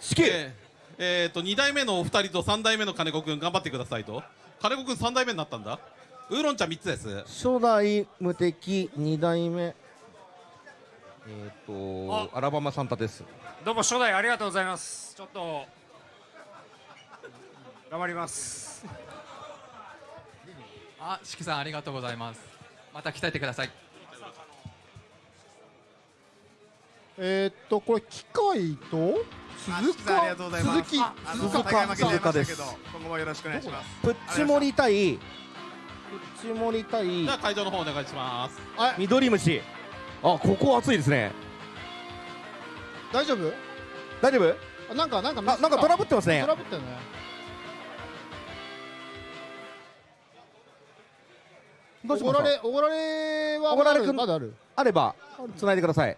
四季？えーえーっと2代目のお二人と3代目の金子くん頑張ってくださいと。金子くん3代目になったんだ。ウーロン茶3つです。初代無敵2代目。えっ、とアラバマサンタです。どうも初代ありがとうございます。ちょっと頑張りますあ、しきさんありがとうございます。また鍛えてください。えー、っとこれ機械と鈴鹿？ありがとうございます。鈴木。鈴鹿鈴鹿。です今後もよろしくお願いします。プッチモリ対プッチモリ対じゃあ会場の方お願いします。緑虫。あここ熱いですね。大丈夫？大丈夫？あなんかなんかあなんかトラブってますね。トラブってるねどうしますおごられおごられはおごられくんまだある。あれば繋いでください。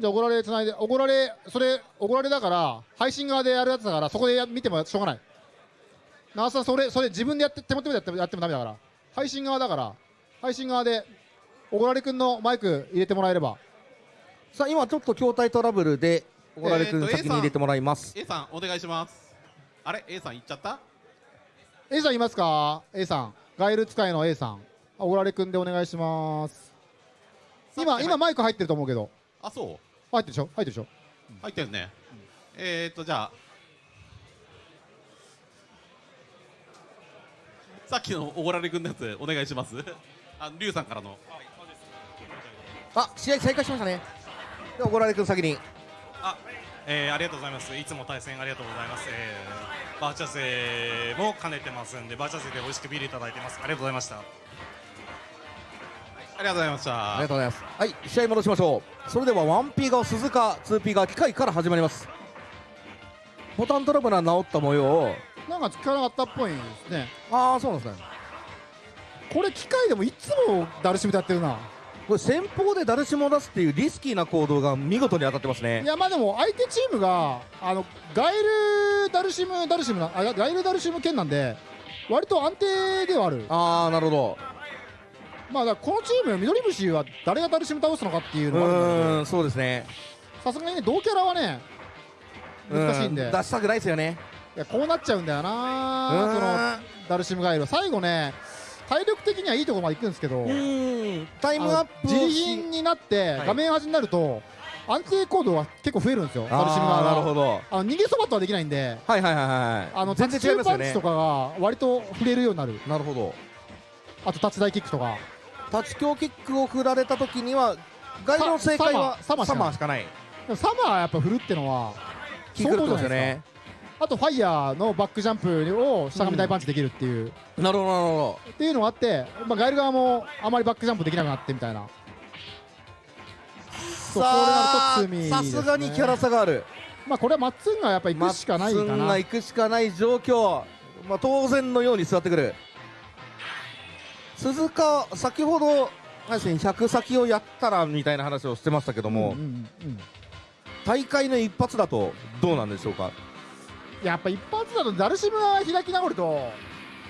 じゃあおごられつないでおごられそれおごられだから配信側でやるやつだからそこでや見てもしょうがない。長瀬さんそれそれ自分でやって手元でやってもやってもダメだから。配信側だから。配信側でおごられくんのマイク入れてもらえれば。さあ今ちょっと筐体トラブルでおごられくん先に入れてもらいます、A さんお願いします。あれ？A さん行っちゃった？A さんいますか？A さんガイル使いの A さん。あおごられくんでお願いします。今今マイク入ってると思うけど。あそう？入ってるでしょ？入ってるでしょ？入ってるね、えー、っとじゃあ。さっきのおごられくんのやつお願いします？あリュウさんからの。あ試合再開しましたね。でおごられくん先にえー、ありがとうございます。いつも対戦ありがとうございます、えー、バーチャ勢も兼ねてますんでバーチャ勢で美味しくビールいただいてます。ありがとうございました。ありがとうございました。ありがとうございます。はい試合戻しましょう。それでは 1P 側鈴鹿 2P 側機械から始まります。ボタントラブルは治った模様なんか使わなかったっぽいですね。ああそうなんですね。これ機械でもいつもダルシムでやってるなこれ先方でダルシムを出すっていうリスキーな行動が見事に当たってますね。いやまあでも相手チームがあのガエルダルシムダルシムなあガエルダルシム剣なんで割と安定ではある。ああなるほど。まあこのチーム緑虫は誰がダルシム倒すのかっていううのがあるんそうですね。さすがにね同キャラはね難しいんで。う出したくないですよね。いやこうなっちゃうんだよなうん。そのダルシムガエルは。最後ね体力的にはいいところまで行くんですけどタイムアップ自利品になってはい。画面端になると安定行動が結構増えるんですよダルシムがなるほど。あの逃げそばとはできないんで。はいはいはいはいあの全然違いますよね。とかが割と触れるようになる。なるほど。あとタッチ大キックとか。タッチ強キックを振られた時にはガイドの正解はサマー。サマー。しかない。サマーやっぱ振るってのは相当ですかあとファイヤーのバックジャンプを下上大パンチできるっていう、なるほどなるほっていうのがあって、まあ、ガエル側もあまりバックジャンプできなくなってみたいな。そうさあこうなると罪ですさねにキャラ差がある。まあこれはマッツンがやっぱ行くしかないかマッツンなが行くしかない状況、まあ、当然のように座ってくる。鈴鹿先ほどあれですね100先をやったらみたいな話をしてましたけども、大会の一発だとどうなんでしょうか？やっぱ一発だとダルシムが開き直ると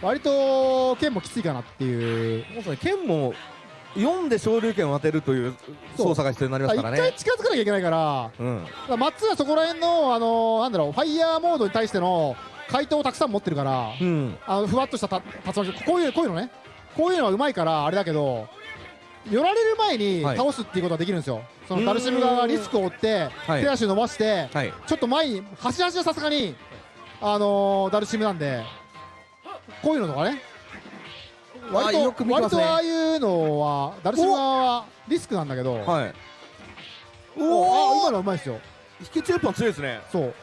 割と剣もきついかなっていう。もうそれ剣も4で昇竜拳を当てるという操作が必要になりますからね。一回近づかなきゃいけないからうん。だからマッツンはそこら辺の、あのーなんだろうファイヤーモードに対しての回答をたくさん持ってるから、うん。あのふわっとしたた竜巻こういうこういうのね。こういうのはうまいからあれだけど寄られる前にはい。倒すっていうことができるんですよ、そのうーんダルシム側がリスクを負って、はい。手足伸ばして、はい。ちょっと前に端々はさすがに、あのーダルシムなんでこういうのとかね。割とよく見てますね。割とああいうのはダルシム側はリスクなんだけど、はい。おあ今のはうまいですよ。引き中パン強いですね。そう。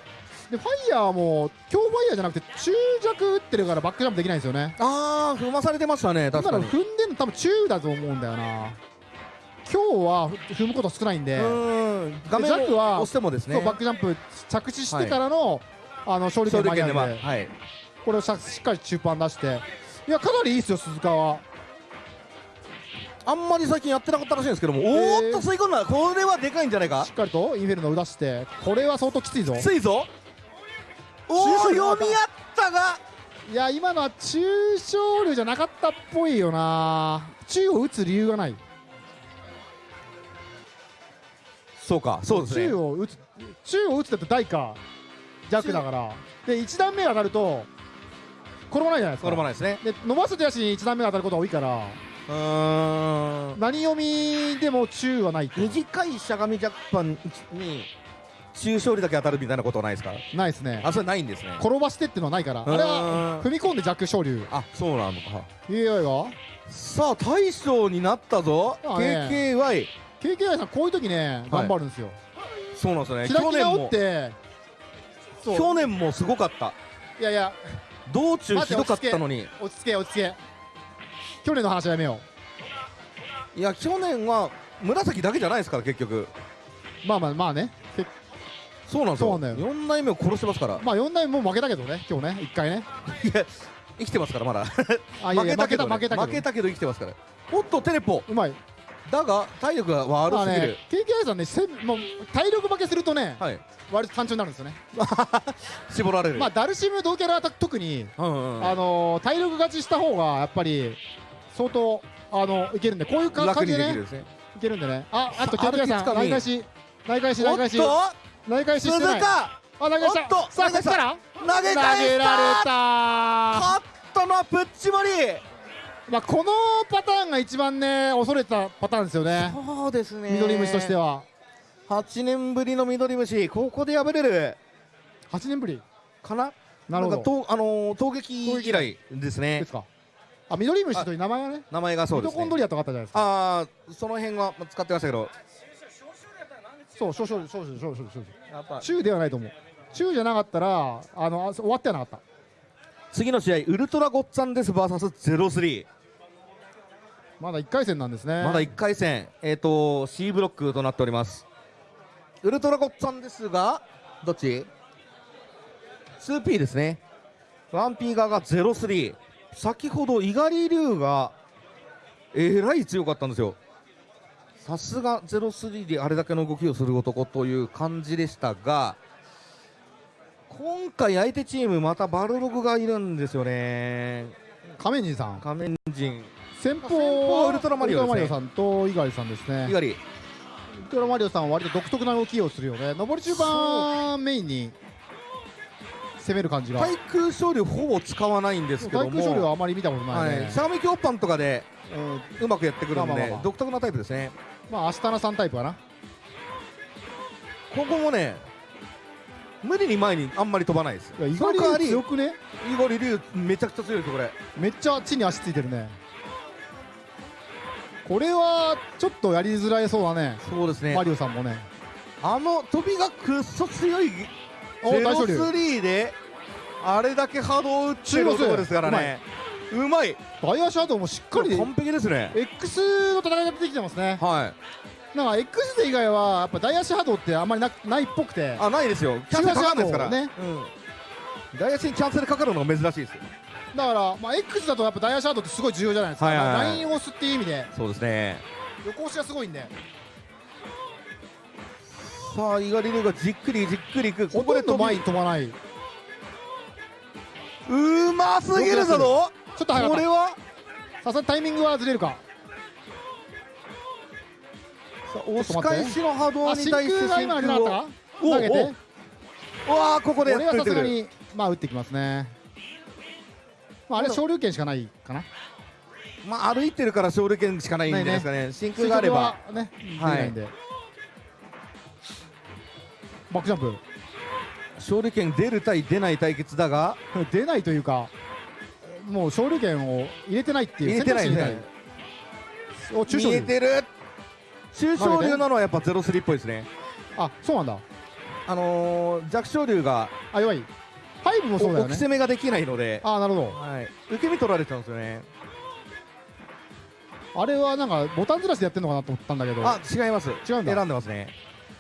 でファイヤーも強ファイヤーじゃなくて中弱打ってるからバックジャンプできないんですよね。ああ踏まされてましたね。確かに。今の踏んでんの多分中だと思うんだよな。今日は踏むこと少ないんで。うん。画面をは押してもですね。バックジャンプ着地してからの、あの勝利点前なんで。勝利点ではい。これをしっかり中パン出して。いやかなりいいですよ鈴鹿は。あんまり最近やってなかったらしいんですけども、おーっと吸い込んだ。これはでかいんじゃないか？しっかりとインフェルノを出して。これは相当きついぞ。きついぞ。おお読み合ったが。いや今のは中小流じゃなかったっぽいよな。中を打つ理由がない。そうかそうですね。中を打つ中を打つって大か弱だから。で1段目が当たると転ばないじゃないですか。転ばないですね。で伸ばす手足に1段目が当たることが多いから。うーん。何読みでも中はない短いしゃがみジャックパンに中勝利だけ当たるみたいなことはないですか？ないですね。あそれないんですね。転ばしてっていうのはないから。あれは踏み込んで弱小流あそうなのか。AI がさあ大将になったぞ。あね KKY KKI さんこういう時ね頑張るんですよ、そうなんですよね。去年もって去年もすごかった。いやいや。道中ひどかったのに。落ち着け落ち着け去年の話はやめよいや去年は紫だけじゃないですから結局。うまあまあまあね。けそうなんですよ。よ。4代目を殺してますから。まあ4代目もう負けたけどね今日ね1回ね。いや生きてますからまだ。負けたけど負けたけど生きてますから。おっとテレポ。うまいだが体力が悪すぎる、まあね KKI さんねせんもう体力負けするとね、はい。割と単調になるんですよね。絞られる。まあダルシム同キャラは特に、うんうんあのー体力勝ちした方がやっぱり相当あのいけるんでこういう感じでねでね。いけるんでね。ああと KKI さん内返し。内返し内返し。内返ししてない。あ投げ返した。おっと。さあ投げたら。投げ返した。投げられた勝ったのはプッチモリまあこのパターンが一番ね恐れたパターンですよね。そうですね。緑虫としては。8年ぶりの緑虫ここで敗れる。8年ぶり？かな？なるほど。んかとあのー攻撃以来ですね。ですか。あ緑虫という名前がね名前がそうですね。ミトコンドリアとかあったじゃないですか。ああその辺は使ってましたけど。そう少々少々少々少々中ではないと思う。中じゃなかったらあのあ終わってはなかった。次の試合ウルトラゴッツァンデス VS03 まだ1回戦なんですね。まだ1回戦、えー、と C ブロックとなっております。ウルトラゴッツァンですがどっち？2P ですね。1P 側が03先ほど猪狩龍がえらい強かったんですよ。さすが03であれだけの動きをする男という感じでしたが今回相手チームまたバルログがいるんですよね。仮面人さん。仮面人先方ウルトラマリオねマリオさんと猪狩さんですね猪狩ウルトラマリオさんは割と独特な動きをするよね上り中盤メインに攻める感じが対空昇竜ほぼ使わないんですけども対空処理はあまり見たことないね、はい、相模京パンとかで、うまくやってくるんで、まあまあまあ独特なタイプですねまあアシタナさんタイプかなここもね無理に前にあんまり飛ばないですいや猪狩強くね猪狩龍めちゃくちゃ強いですこれめっちゃ地に足ついてるねこれはちょっとやりづらいそうだね。そうですね。マリオさんもね。あの飛びがくっそ強いお大勝利03であれだけ波動を打ってる男ですからね。うまい。大足ハードもしっかり完璧ですね。X の戦いが出てきてますね。はい。なんか X で以外はやっぱ大足波動ってあんまりなないっぽくて。あないですよ。キャンセルかかるんですから。ね。うん。大足にキャンセルかかるのが珍しいですよだから、まあ、X だとやっぱ大足ハードってすごい重要じゃないですか、はいはいはい。ラインを押すっていう意味で。そうですね。横押しがすごいんで。さあ猪狩龍がじっくりじっくりいく。ほとんど前に飛ばない。うますぎるぞどちょっと早かこれは？さすがにタイミングはずれるか。押し返しの波動に対して真空が今あれなかったか？お投げて。おうわーここでやこれはさすがにまあ打ってきますねまああれは昇竜拳しかないかな。まあ歩いてるから勝利権しかないんじゃないですかね。真空があれば。ねははい。バックジャンプ。勝利権出る対出ない対決だが。出ないというかもう昇竜拳を入れてないっていう入れてないね。お中小見えてる。中小竜なのはやっぱゼロスリーっぽいですね。あそうなんだ。あのー、弱小竜があ弱い。ファイブもそうだよね。置き攻めができないので。あなるほど、はい、受け身取られちゃうんですよね。あれはなんかボタンずらしでやってるのかなと思ったんだけど。あ違います。違うんだ。選んでますね。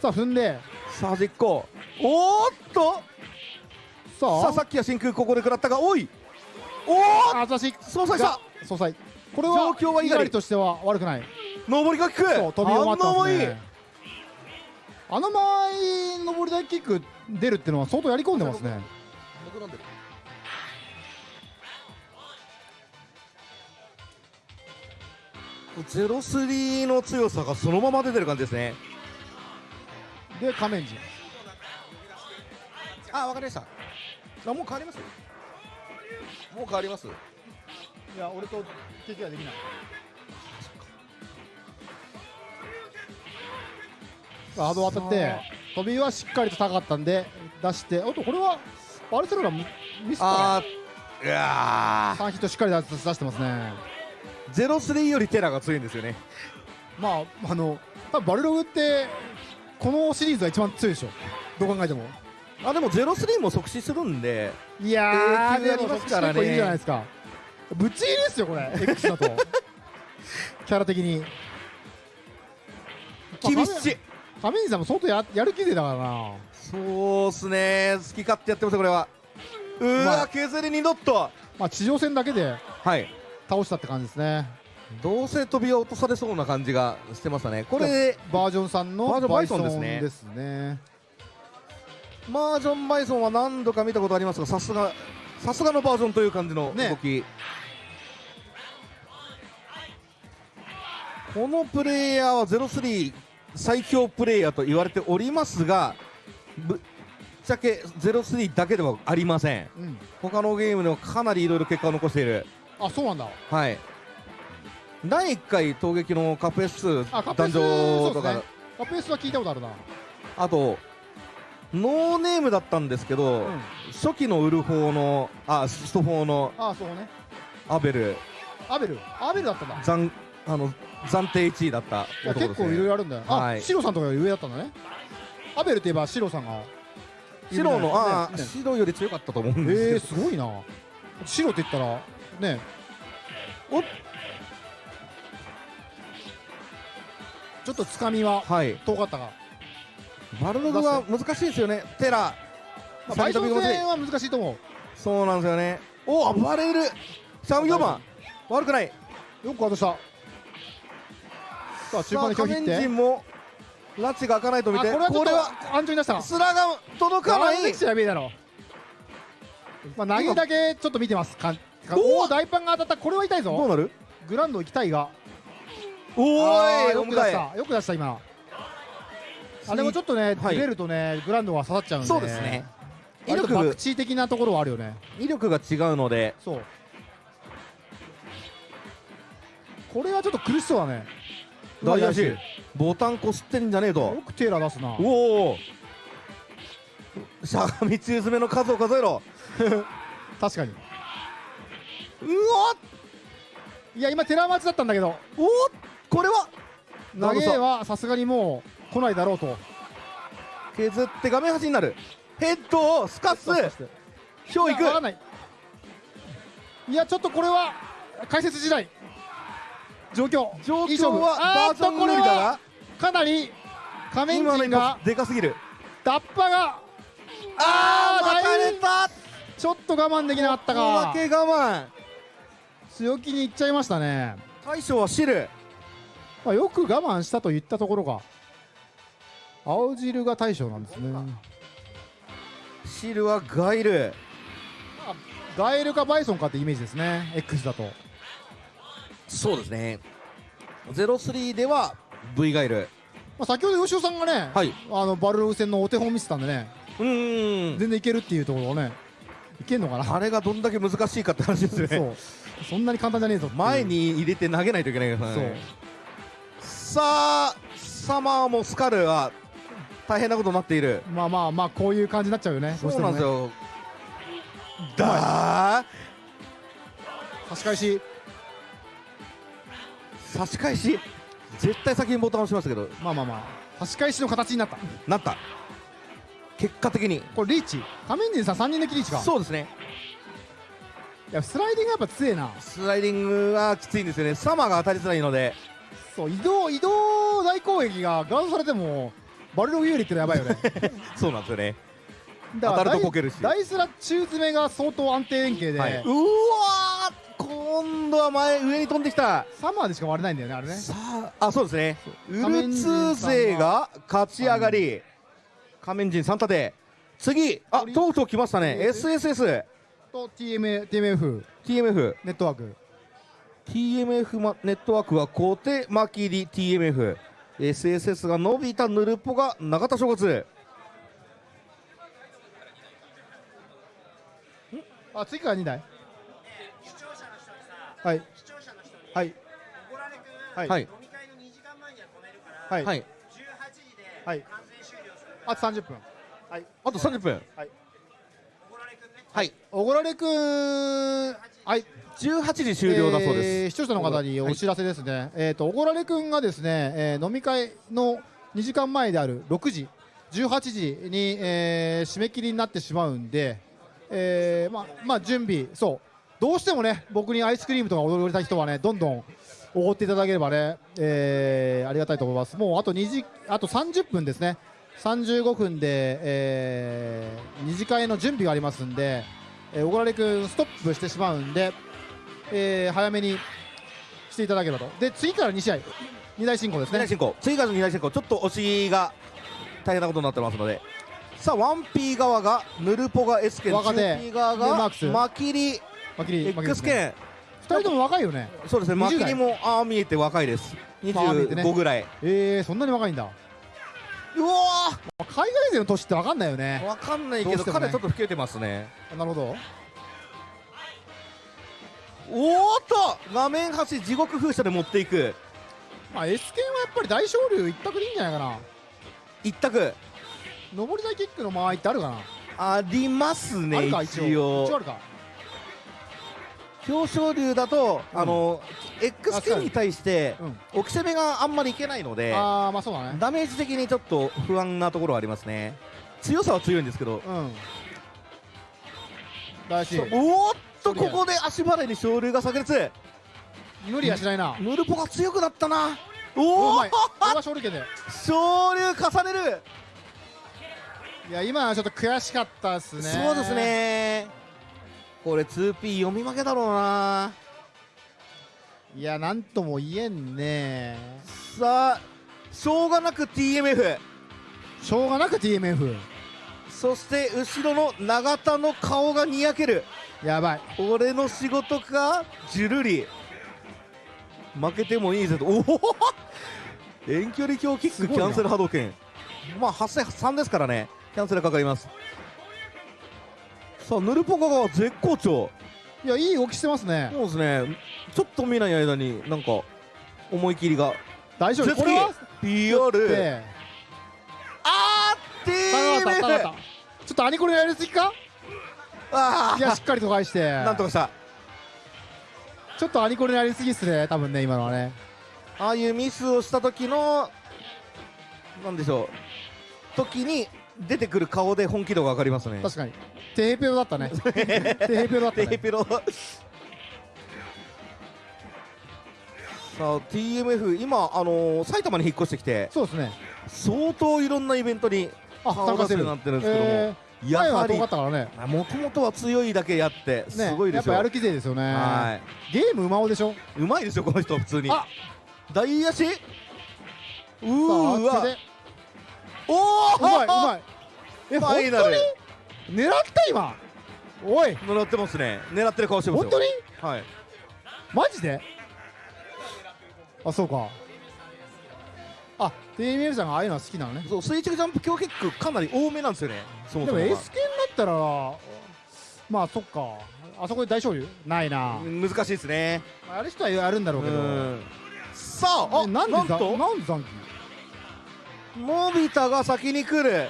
さあ踏んで。さあ実行。おーっと。さあ。さあさっきは真空ここで食らったがおい。おおあ私。総裁した。総裁これは状況は猪狩としては悪くない。上りが効くそう飛びを待ってます反応もいい。ねあの間合い上り台キック出るっていうのは相当やり込んでますねゼロスリーの強さがそのまま出てる感じですね。で仮面人あわかりました。あもう変わります？もう変わります？いや俺と敵はできない。ハード当たって飛びはしっかりと高かったんで出しておっとこれはバルセロナミスかあーいや3ヒットしっかり出出してますね。ゼロスリーよりテラが強いんですよね。まああの多分バルログってこのシリーズが一番強いでしょ。どう考えても。あでもゼロスリーも即死するんでいやー永久やりますからね。いいじゃないですか。ぶっちぎりですよこれ。X だと。キャラ的に。厳しい亀井さんも相当ややる気でだからなそうっすね。好き勝手やってますこれは。うわ、まあ。削りにドットまあ地上戦だけではい。倒したって感じですね。どうせ飛びは落とされそうな感じがしてましたね。これでバージョンさんのバージョンバイソンですね。バージョンバイソンは何度か見たことありますがさすがさすがのバージョンという感じの動き、このプレイヤーは03最強プレイヤーと言われておりますがぶっちゃけ03だけではありません、うん。他のゲームでもかなりいろいろ結果を残している。あそうなんだ。はい。第1回闘撃のカップ S2 壇あカップエス上とか、カップエスは聞いたことあるな。あとノーネームだったんですけど、初期のウルフォーのあストフォーのあそうね。アベル。アベル？アベルだったんだ。暫あの暫定1位だったね、結構いろいろあるんだよ。あ、はい。シロさんとかより上だったんだねアベルといえばシロさんが。白のああね。白より強かったと思うんですけど。えー、すごいな。白って言っ。たらねおちょっとつかみははい。遠かったが、バルログは難しいですよね。テラ。まあ、バイソン先飛び込み戦は難しいと思う。そうなんですよね。お暴れる。34番悪くない。よく外した。さあ中盤で拒否って。面陣も拉致が開かないと見てあこれはちょっと安全に出した。スラが届かない。まあ投げだけちょっと見てます。かおお大パンが当たった。これは痛いぞ。どうなる？グランド行きたいが。おあーーいよく出した。よく出した今。あでもちょっとねはい。ずれるとねグランドが刺さっちゃうんで。そうですね。威力爆地的なところはあるよね。威力が違うので。そう。これはちょっと苦しそうだね大足ボタンこすってんじゃねえと。よくテーラー出すな。おお。しゃがみ中詰めの数を数えろ。確かに。うわいや今テラー待ちだったんだけど。おこれは？投げはさすがにもう来ないだろうと。削って画面端になる。ヘッドをスカスひょういく。いやちょっとこれは解説時代状況。状況はあーっバージョンとこれはかなり仮面がでかすぎる。ダッパがあーだいぶ巻かれちょっと我慢できなかったおかまけ我慢。強気にいっちゃいましたね、大将は汁。まあ、よく我慢したといったところが青汁が大将なんですね。汁はガイル。ガエルかバイソンかってイメージですね。X だとそうですね。03では V ガイル。まあ、先ほど吉尾さんがね、はい。あのバルログ戦のお手本見せたんでね。うん。全然いけるっていうところをねいけんのかな？あれがどんだけ難しいかって話ですね。そう。そんなに簡単じゃねえぞ前に入れて投げないといけないからそう。ねさあサマーもスカルは大変なことになっている。まあまあまあこういう感じになっちゃうよね。そうなんですどよだー。差し返し差し返し絶対先にボタン押しましたけど。まあまあまあ差し返しの形になった。なった。結果的に。これリーチ仮面人さん3人抜きリーチか。そうですね。いやスライディングやっぱ強えな。スライディングはきついんですよね。サマーが当たりづらいので。そう移動移動大攻撃がガードされてもバルログ有利ってのやばいよね。そうなんですよね当たるとこけるし。ダイスラ中詰めが相当安定連携で、はい。うわー今度は前上に飛んできた。サマーでしか割れないんだよねあれね。さああそうですね。ウルツ勢が勝ち上がり。仮面人3立て。次あとうとう来ましたね。SSS と TM TMF ネットワーク。TMF まネットワークは小手マキリ TMF SSS が伸びたヌルポが永田正月あ次から2台。はい。はい。はい。はいはい。はい。はいあと30分。はい。あと30分。はい。はい。おごられくんはい。18時終了だそうです。えー視聴者の方にお知らせですね、えっ、とおごられくんがですね、えー飲み会の2時間前である6時18時に、えー締め切りになってしまうんで、えーまあまあ準備そう。どうしてもね僕にアイスクリームとか踊りたい人はねどんどんおごっていただければね、えーありがたいと思います。もうあと2時あと30分ですね。35分で、えー、二次会の準備がありますんで、えー、おごられくんストップしてしまうんで、えー早めにしていただければと。で次から2試合。2大進行ですね。二大進行。次からの二大進行。ちょっと押しが大変なことになってますので。さあ 1P 側がヌルポが S 剣若手。2P 側がでマキリマキリ X 剣2人とも若いよね。そうですねマ20代。キリもああ見えて若いです。まあ見えてね。25ぐらい。えー、そんなに若いんだ。うわ海外勢の年って分かんないよね。分かんないけどね。彼ちょっと老けてますね。なるほど。おーっと画面端地獄風車で持っていく。まあ S 剣はやっぱり大昇竜一択でいいんじゃないかな。一択上り台キックの間合いってあるかな？ありますね一一応。表彰竜だと、あの X 確か K に。に対して、置き攻めがあんまりいけないのでああまあそうだね。ダメージ的にちょっと不安なところはありますね。強さは強いんですけど、うん。おーっとここで足払いに昇竜が炸裂。無理はしないな。ヌルポが強くなったな。おお昇竜重ねるいや今はちょっと悔しかったっすね。そうですね。これ 2P 読み負けだろうな。いやなんとも言えんね。さあしょうがなく TMF しょうがなく TMF そして後ろの永田の顔がにやける。やばい。俺の仕事か？ジュルリ。負けてもいいぜと。おお遠距離強キックキャンセル波動拳。まあ83ですからねキャンセルかかります。さあヌルポカが絶好調。いやいい動きしてますね。そうですね。ちょっと見ない間になんか思い切りが。大丈夫。絶これは PR であーった下がったちょっとアニコレやりすぎか？あいやしっかりと返して。なんとかした。ちょっとアニコレやりすぎっすね多分ね今のはね。ああいうミスをした時のなんでしょう。時に出てくる顔で本気度が分かりますね。確かに。テヘペロだったね。テヘペロだったね。テヘペロ。さあ TMF 今あのー埼玉に引っ越してきてそうですね。相当いろんなイベントにあ参加するようになってるんですけども、えー前は遠かったからね。もともとは強いだけやってすねごいですよ、やっぱやる気勢ですよね。はゲームうまおでしょ？うまいですよこの人普通に。あ大足うーわおおうまいうまい。えファイナル。に？狙った今？おい。狙ってますね。狙ってる顔してますよ。本当に？はい。マジで？あそうか。あ TML さんがああいうのは好きなのね。そう垂直ジャンプ強キックかなり多めなんですよね。そもでもそもが S 系になったらまあそっか。あそこで大勝利？ないな。難しいですね。やる人はやるんだろうけど。うん。さああなんでなんと？なんで残機のび太が先に来る。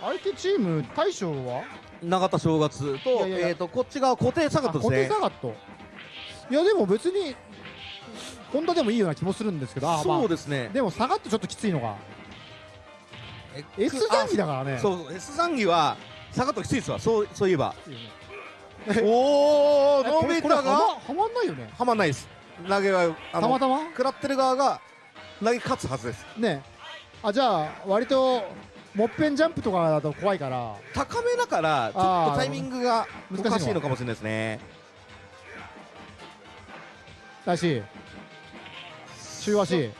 相手チーム大将は？永田正月とえっとこっちが固定サガットです固定ねサガット。いやでも別にホンダでもいいような気もするんですけどあまあ。そうですね。でもサガットちょっときついのが。S 残機だからね。そう S 残機はサガットきついですわ。そうそういえば。おおえのび太が？はまんないよね。はまんないです。投げはたまたま？食らってる側が投げ勝つはずです。ねあじゃあ割ともっぺんジャンプとかだと怖いから。高めだからちょっとタイミングがおかしいのかもしれないですね。だし中足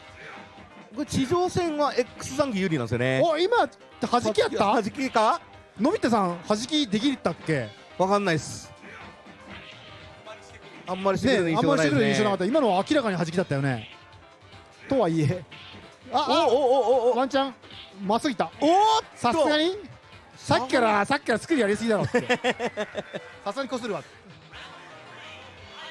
これ地上戦は X 残機有利なんですよね。お今弾きやった？弾きか？のび太さん弾きできたっけ？わかんないっす。あんまりしてくれる印ね。あんまりしてくれる象がなかった。今のは明らかに弾きだったよね。とはいえああおおおおワンチャンまっすぐいった。おーっと。さすがに？さっきからさっきから作りやりすぎだろって。さすがにこするわ。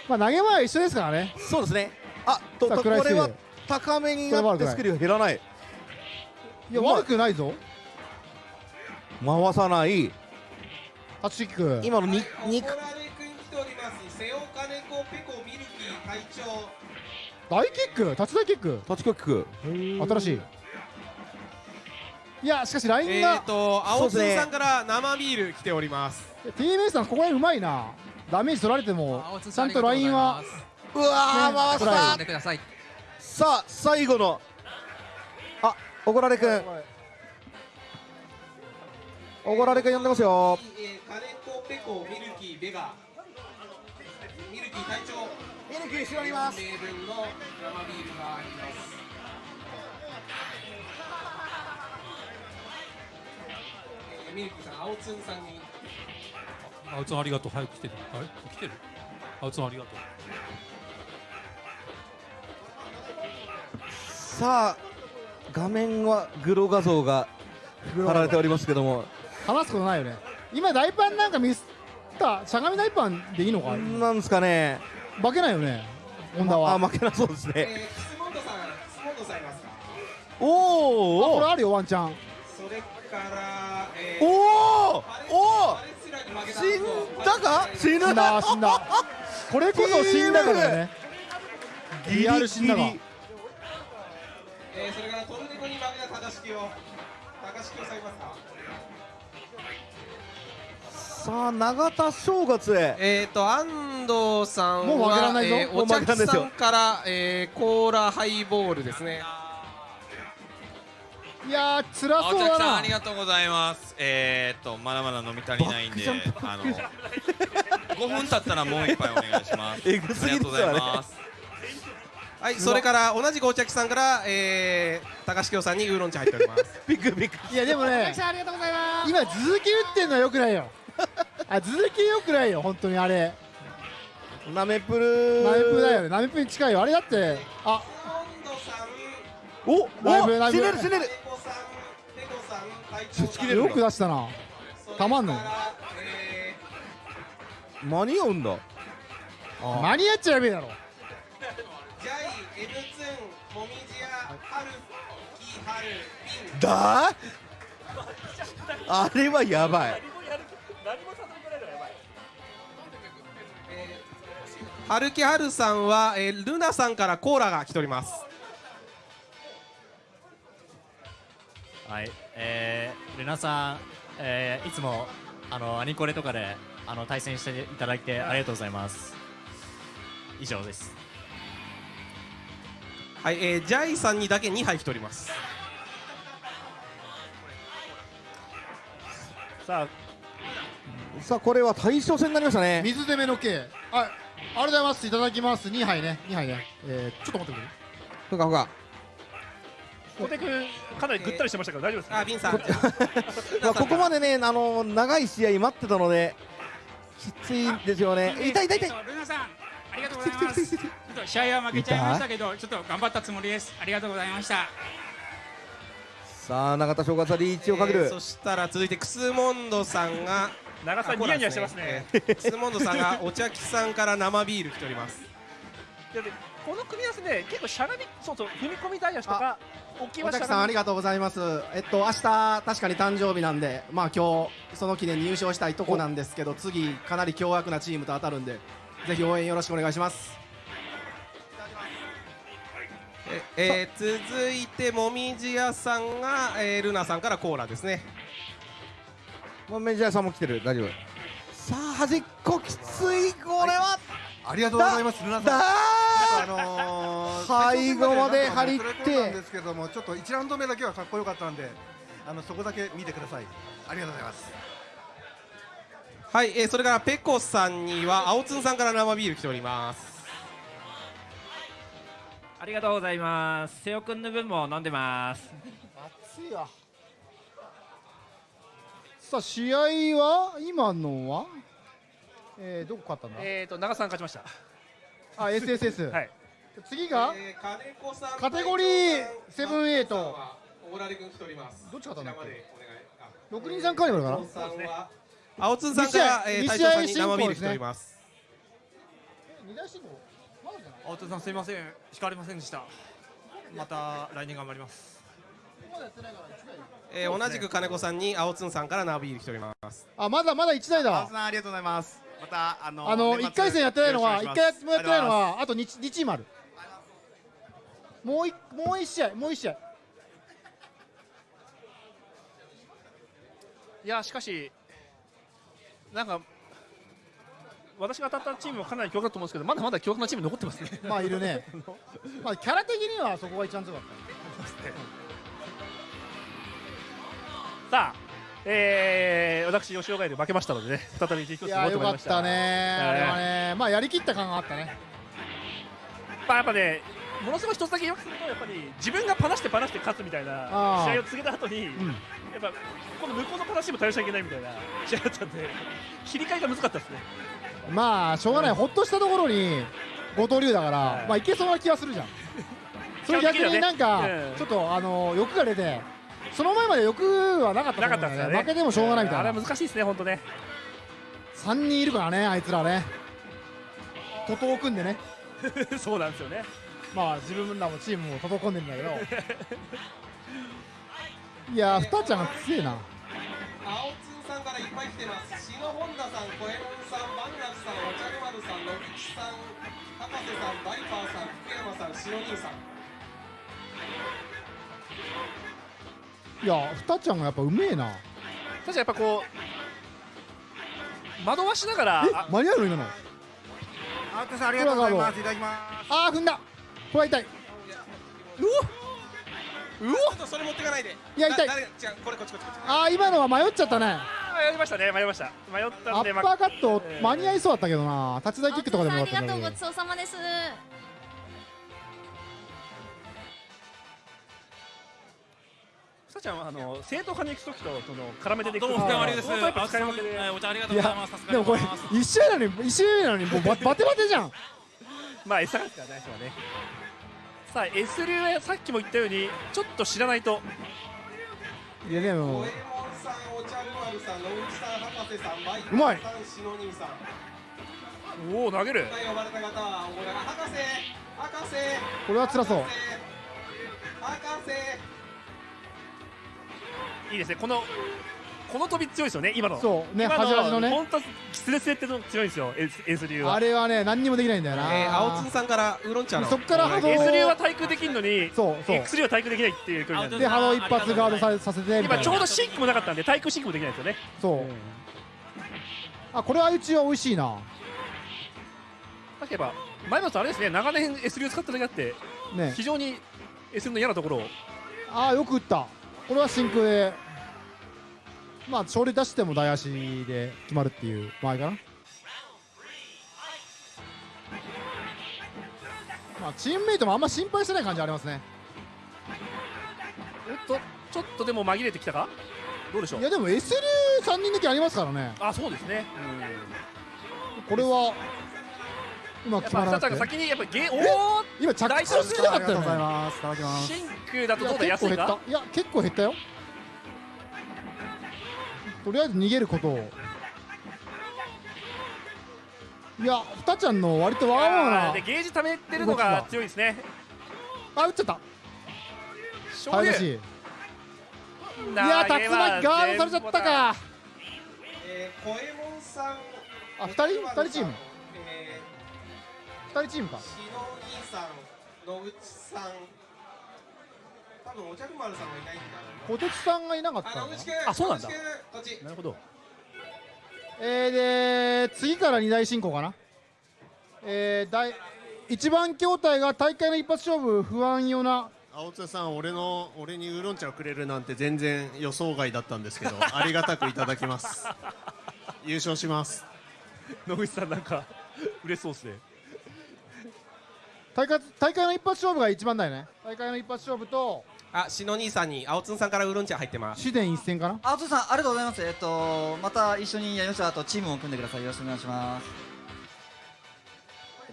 まあ投げ前は一緒ですからね。そうですね。あとこれは高めになってスクリュー減らない。いや悪くないぞ。回さない。タッチキック今のにに怒られくん来ております。瀬岡猫ペコミルキー隊長大キック？タッチ大キック？タッチキック。新しい。いやしかしラインがえーと青津さんから生ビール来ております。TMS さんここら辺うまいな。ダメージ取られてもちゃんとラインはうわーね回したさあ最後の。あおごられくん。おごられくん呼んでますよ。えー、金子ペコミルキーベガ。ミルキー隊長ミルキーしております。名分の生ビールがありますえーミルキーさん青つんさんに。あうつんありがとう。早く来てる。あれ来てる？あうつんありがとう。さあ画面はグロ画像が貼られておりますけども。話すことないよね。今大パンなんかミスった？しゃがみ大パンでいいのかなんですかね負けないよねホンダは。あ負けなそうですね。えー、楠本さん楠本さんいますか？おーおこれあるよワンチャン。それから、えおーおパレスラに負けた死んだか？死ぬ死んだ死んだ。これこそ死んだからね。リアル死んだわえー、それからトルネコに負けた高敷を高敷をさますか？さあ永田正月へ。えっ、と安藤さんはもう負けらんないぞ。えーお茶木さんから、えー、コーラハイボールですね。いやー辛そうだな。青木さんありがとうございます。えー、っとまだまだ飲み足りないんであの5分経ったらもう一杯お願いします。えぐすぎですよねありがとうございます。はいそれから同じくお茶木さんから、えー、高橋京さんにウーロン茶入っております。ビッグビッグいやでもねありがとうございます。今続き打ってんのはよくないよ。あ続きよくないよ本当にあれナメプル。ナメプだよね。ナメプに近いよ。あれだってあおナメプナメプ死ねる死ねる。よく出したな。たまんの間に合うんだ。間に合っちゃやべえだろ。だ？あれはやばい春木春さんは、えー、ルナさんからコーラが来ております。はい、えー、ルナさん、えー、いつもあのアニコレとかであの対戦していただいてありがとうございます。以上です。はい、えー、ジャイさんにだけ2杯来ております。さあ。さあこれは対象戦になりましたね。水攻めの刑あありがとうございます。いただきます。2杯ね。2杯ね。えー、ちょっと待ってくれふかふか。小手君かなりぐったりしてましたから大丈夫ですかあビンさん。まあここまでねあの長い試合待ってたのできついんですよね。痛い痛い痛い。ルナさん、ありがとうございます。ちょっと試合は負けちゃいましたけど、ちょっと頑張ったつもりです。ありがとうございました。さあ永田正月はリーチをかける、えーそしたら続いてクスモンドさんが長さんニヤニヤしてますね。えークスモンドさんがお茶木さんから生ビール来ております。この組み合わせね結構しゃがみそうそう踏み込みダイヤとか大きいおたきさんありがとうございます。えっと明日確かに誕生日なんで、まあ今日その記念に優勝したいとこなんですけど、次かなり凶悪なチームと当たるんで、ぜひ応援よろしくお願いします。えー続いてもみじ屋さんが、えールナさんからコーラですねもうメジャーさんも来てる。大丈夫。さあ端っこきつい。これは、ありがとうございます。ルナさん。だ。あのー 最後まで張り切って。なんですけどもちょっと1ラウンド目だけはかっこよかったんであのそこだけ見てください。ありがとうございます。はい、えーそれからペコさんには青つんさんから生ビール来ております。ありがとうございます。瀬尾くんの分も飲んでます。熱いわさあ試合は今のは？えー、どこ勝ったんだ？えっと長さん勝ちました。あ SSS はい。次が、えー金子さんカテゴリーセブンエイト。オーラリ君来ております。どっち勝ったんだっけ？六人三カーニバルかな？青つんさんから、大将さんに試合進行生ビール来ております。二大進行？青戸さんすいません。引かれませんでした。また来年頑張りますえー同じく金子さんに青つんさんから生ビール来ております。あまだまだ1台だ。さんありがとうございます。またあのあの年末1回戦やってないのは1よろしくお願いします。回もやってないのはあと 2, 2チームある。もういもう1試合もう1試合。いやしかしなんか私が当たったチームもかなり強力だと思うんですけどまだまだ強力なチーム残ってますね。まあいるね。まあキャラ的にはそこが一番強かっさ あえー、私吉岡で負けましたのでね再び実況するたいやよかっことになりました。たね。あれはねまあやりきった感があったね。まあやっぱねものすごい一つだけよくするとやっぱり自分がパナしてパナして勝つみたいな試合を続けた後に、やっぱこの向こうのパナシも対応しちゃいけないみたいな試合だったんで切り替えが難かったですね。まあしょうがない。ほっとしたところに後藤龍だからまあいけそうな気がするじゃん。それ逆になんかちょっとあの欲が出てその前まで欲はなかったと思うんだよね。負けてもしょうがないみたいな。あれは難しいですね本当ね。3人いるからねあいつらね。徒党を組んでね。そうなんですよね。まあ自分らもチームも徒党組んでるんだけど。いやーふたちゃんが強えな。青つんさんからいっぱい来てます。篠本田さん小右衛門さんバンラフさんお茶の丸さん口さん博士さんバイパーさん福山さん白兄さんいやふたちゃんがやっぱうめえな。確かにやっぱこう惑わしながらえ間に合うの今の？アウトさんありがとうございます。いただきます。あー踏んだ。これは痛い。ううおちょっとそれ持ってかないで。いや痛い。だ誰違うこれこっちこっちこっち。あー今のは迷っちゃったね。あーやりましたね迷いました。迷ったアんでッパーカット間に合いそうだったけどな。立ち台キックとかでもよありかったんごちそうさまですさちゃんはあの正統派に行く時とその絡めてでどうもです。そのタイプ使い分けで。はいお茶ありがというございます。やでもこれ一周なのに一周なのにもうバ バテバテじゃん。まあ餌がないですよね。さあ S 流はさっきも言ったようにちょっと知らないと。いやでもうまい。おお投げる。これは辛そう。博士いいですね。このこの飛び強いですよね今の。そうね今端々のね。本当スレスレっての強いんですよ S, S 流は。あれはね何にもできないんだよな、えー青津さんからウーロン茶のそっから波動 S 流は対空できるのにそうそう。X 流は対空できないっていう距離なんで。で波動一発ガードささせて今ちょうどシンクもなかったんで対空シンクもできないですよね。そう、あこれはうちは美味しいな。例えば前松あれですね長年 S 流使っただけあってね。非常に S 流の嫌なところを。ああよく打ったこれは真空でまあ勝利出しても大足で決まるっていう場合かな。まあチームメイトもあんま心配してない感じありますね。おっとちょっとでも紛れてきたか？どうでしょう？いやでも S 流3人抜きありますからね。あそうですね。これはうま決まらなくて。ぱさちゃんが先にやっぱゲおえお今着地しすぎなかったよね。ますいただきます。シンクだとどうだ安いか結構減ったいや結構減ったよとりあえず逃げることを。いやふたちゃんの割とわがままなあーでゲージ溜めてるのが強いですね。あ打っちゃった。醤油いや竜巻ガードされちゃったか。えー、小右衛門さんあ二人？二人チーム？人チームか。ー、白兄さん野口さん多分お茶くまるさんがいないんだ小鉄さんがいなかったのかあ野口君あそうなんだ。なるほど。えー、で次から二大進行かな？えー、第一番筐体が大会の一発勝負不安よな。青津さん俺の俺にウーロン茶をくれるなんて全然予想外だったんですけど ありがたくいただきます。優勝します。野口さんなんか嬉しそうですね大会大会の一発勝負が一番だよね。大会の一発勝負とあ篠兄さんに青津さんからウーロン茶入ってます。主伝一戦かな？あつさんありがとうございます。えっとまた一緒にやりましょうあとチームを組んでください。よろしくお願いします。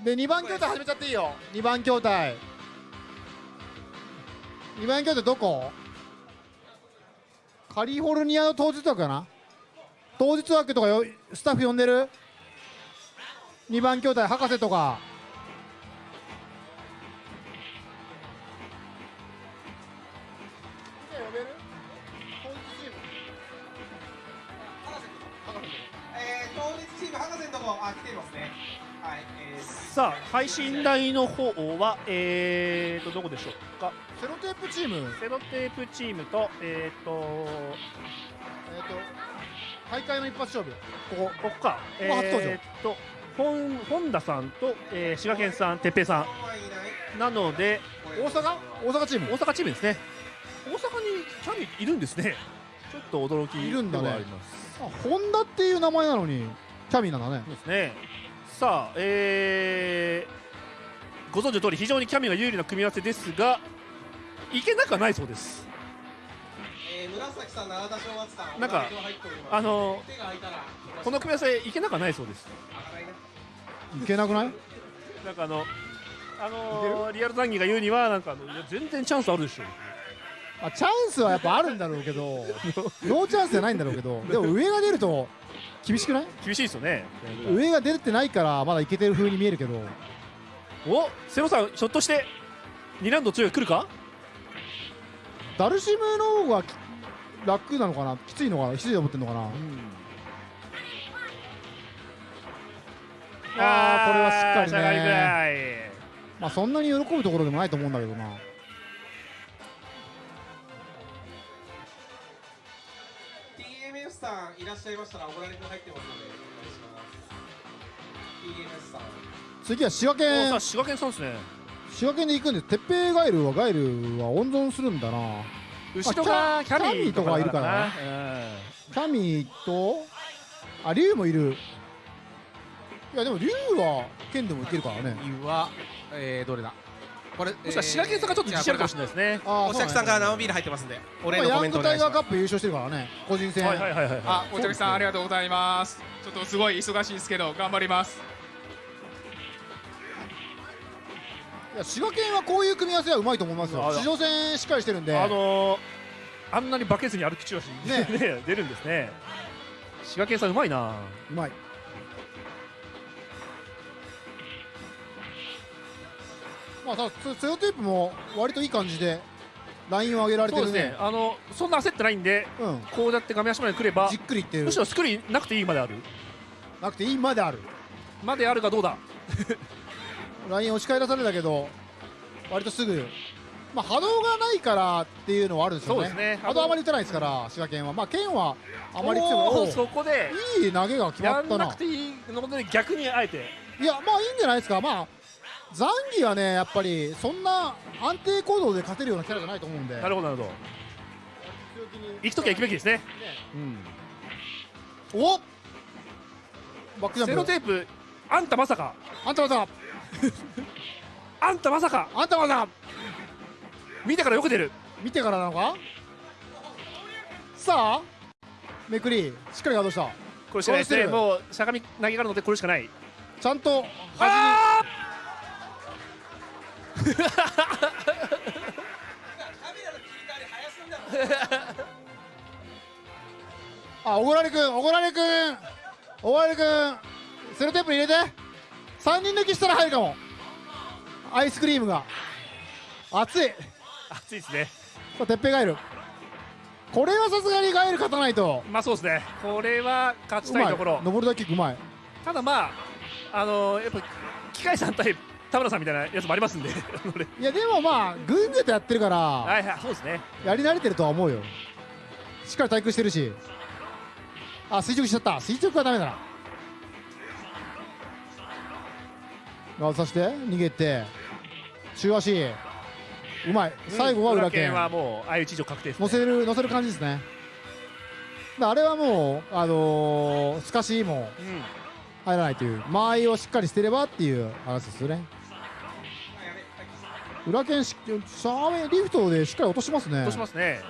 で2番筐体始めちゃっていいよ。2番筐体。2番筐体どこ？カリフォルニアの当日枠かな？当日枠とかよスタッフ呼んでる？2番筐体博士とかさあ配信台の方はえーとどこでしょうか？セロテープチーム。セロテープチームとえーとえっ、と大会の一発勝負。ここ。ここか。ここ初登場。えーと本本田さんと、えー、滋賀県さん哲平さん。なので大阪？大阪チーム。大阪チームですね。大阪にキャミいるんですね。ちょっと驚きいるんだね。ありますあホンダっていう名前なのにキャミーなんだね。そうですねさあえー、ご存知の通り非常にキャミが有利な組み合わせですがいけなくはないそうです。えー、紫さん永田正月さんなんかあの手が空いたら。この組み合わせいけなくはないそうです。いけなくない？なんかあのあのーリアル談義が言うにはなんかあのいや全然チャンスあるでしょあチャンスはやっぱあるんだろうけどノーチャンスじゃないんだろうけどでも上が出ると厳しくない？厳しいですよね。上が出てないからまだいけてる風に見えるけど。おセロさんひょっとして2ラウンド強い来るか？ダルシムの方がき楽なのかな？きついのかな？きついと思ってんのかな、ああこれはしっかりね。い。まあそんなに喜ぶところでもないと思うんだけどなさんいらっしゃいましたらおごられく入ってますのでお願いします。TMS さん次は滋賀県。滋賀県さんですね。滋賀県で行くんです鉄平ガエルはガエルは温存するんだな。後ろがあキャミーとかいるからななキャミーとあ竜もいる。いやでも竜は剣でもいけるからね。竜はえー、どれだ？これもしかしたら滋賀県さんがちょっと自信あるかもしれないですね。お客さんから生ビール入ってますんでお礼のコメントグタイガーお願いします。カップ優勝してるからね個人戦。はいはいはいはい。あ、お客さんありがとうございます。ちょっとすごい忙しいですけど頑張ります。いや滋賀県はこういう組み合わせはうまいと思いますよ。あ地上戦しっかりしてるんで。あのー、あんなにバケずに歩き中足ねね。出るんですね。滋賀県さんうまいな。うまいまあただセセロテープも割といい感じでラインを上げられてるね。ね。あのそんな焦ってないんで、こうやって画面足まで来ればじっくりいってる。むしろスクリーンなくていいまである。なくていいまである。まであるがどうだ？ライン押し返らされたけど割とすぐ。まあ波動がないからっていうのはあるんですよね。そうですね。波動あまり打たないですから滋賀県は。まあ県はあまり強くそこでいい投げが決まやったなくていいので逆にあえて。いやまあいいんじゃないですか。まあザンギはねやっぱりそんな安定行動で勝てるようなキャラじゃないと思うんで。なるほどなるほど。行くときは行くべきですね。おバックジャンプ。セロテープあんたまさか。あんたまさか。あんたまさか。あんたまさか。見てからよけてる。見てからなのか？さあめくりしっかりガードした。これしかないですね。もうしゃがみ投げがあるのでこれしかない。ちゃんとああおごられくんおごられくん。おごられくん。セロテープに入れて。3人抜きしたら入るかも。アイスクリームが。熱い。熱いですね。さあてっぺいガエル。これはさすがにガエル勝たないと。まあそうですね。これは勝ちたいところ。登るだけうまい。ただまああのやっぱ機械さん対田村さんみたいなやつもありますんで。いやでもまあ軍勢とやってるからはいはいそうですね。やり慣れてるとは思うよ。しっかり対空してるし。あ垂直しちゃった。垂直はダメだな。ガードさせて逃げて。中足。うまい。最後は裏剣。はもう相打ち以上確定です、ね、乗せる乗せる感じですね。だあれはもうあのー、透かしも入らないという。間合いをしっかりしてればっていう話ですよね裏剣しシャーウェイリフトでしっかり落としますね。落としますね。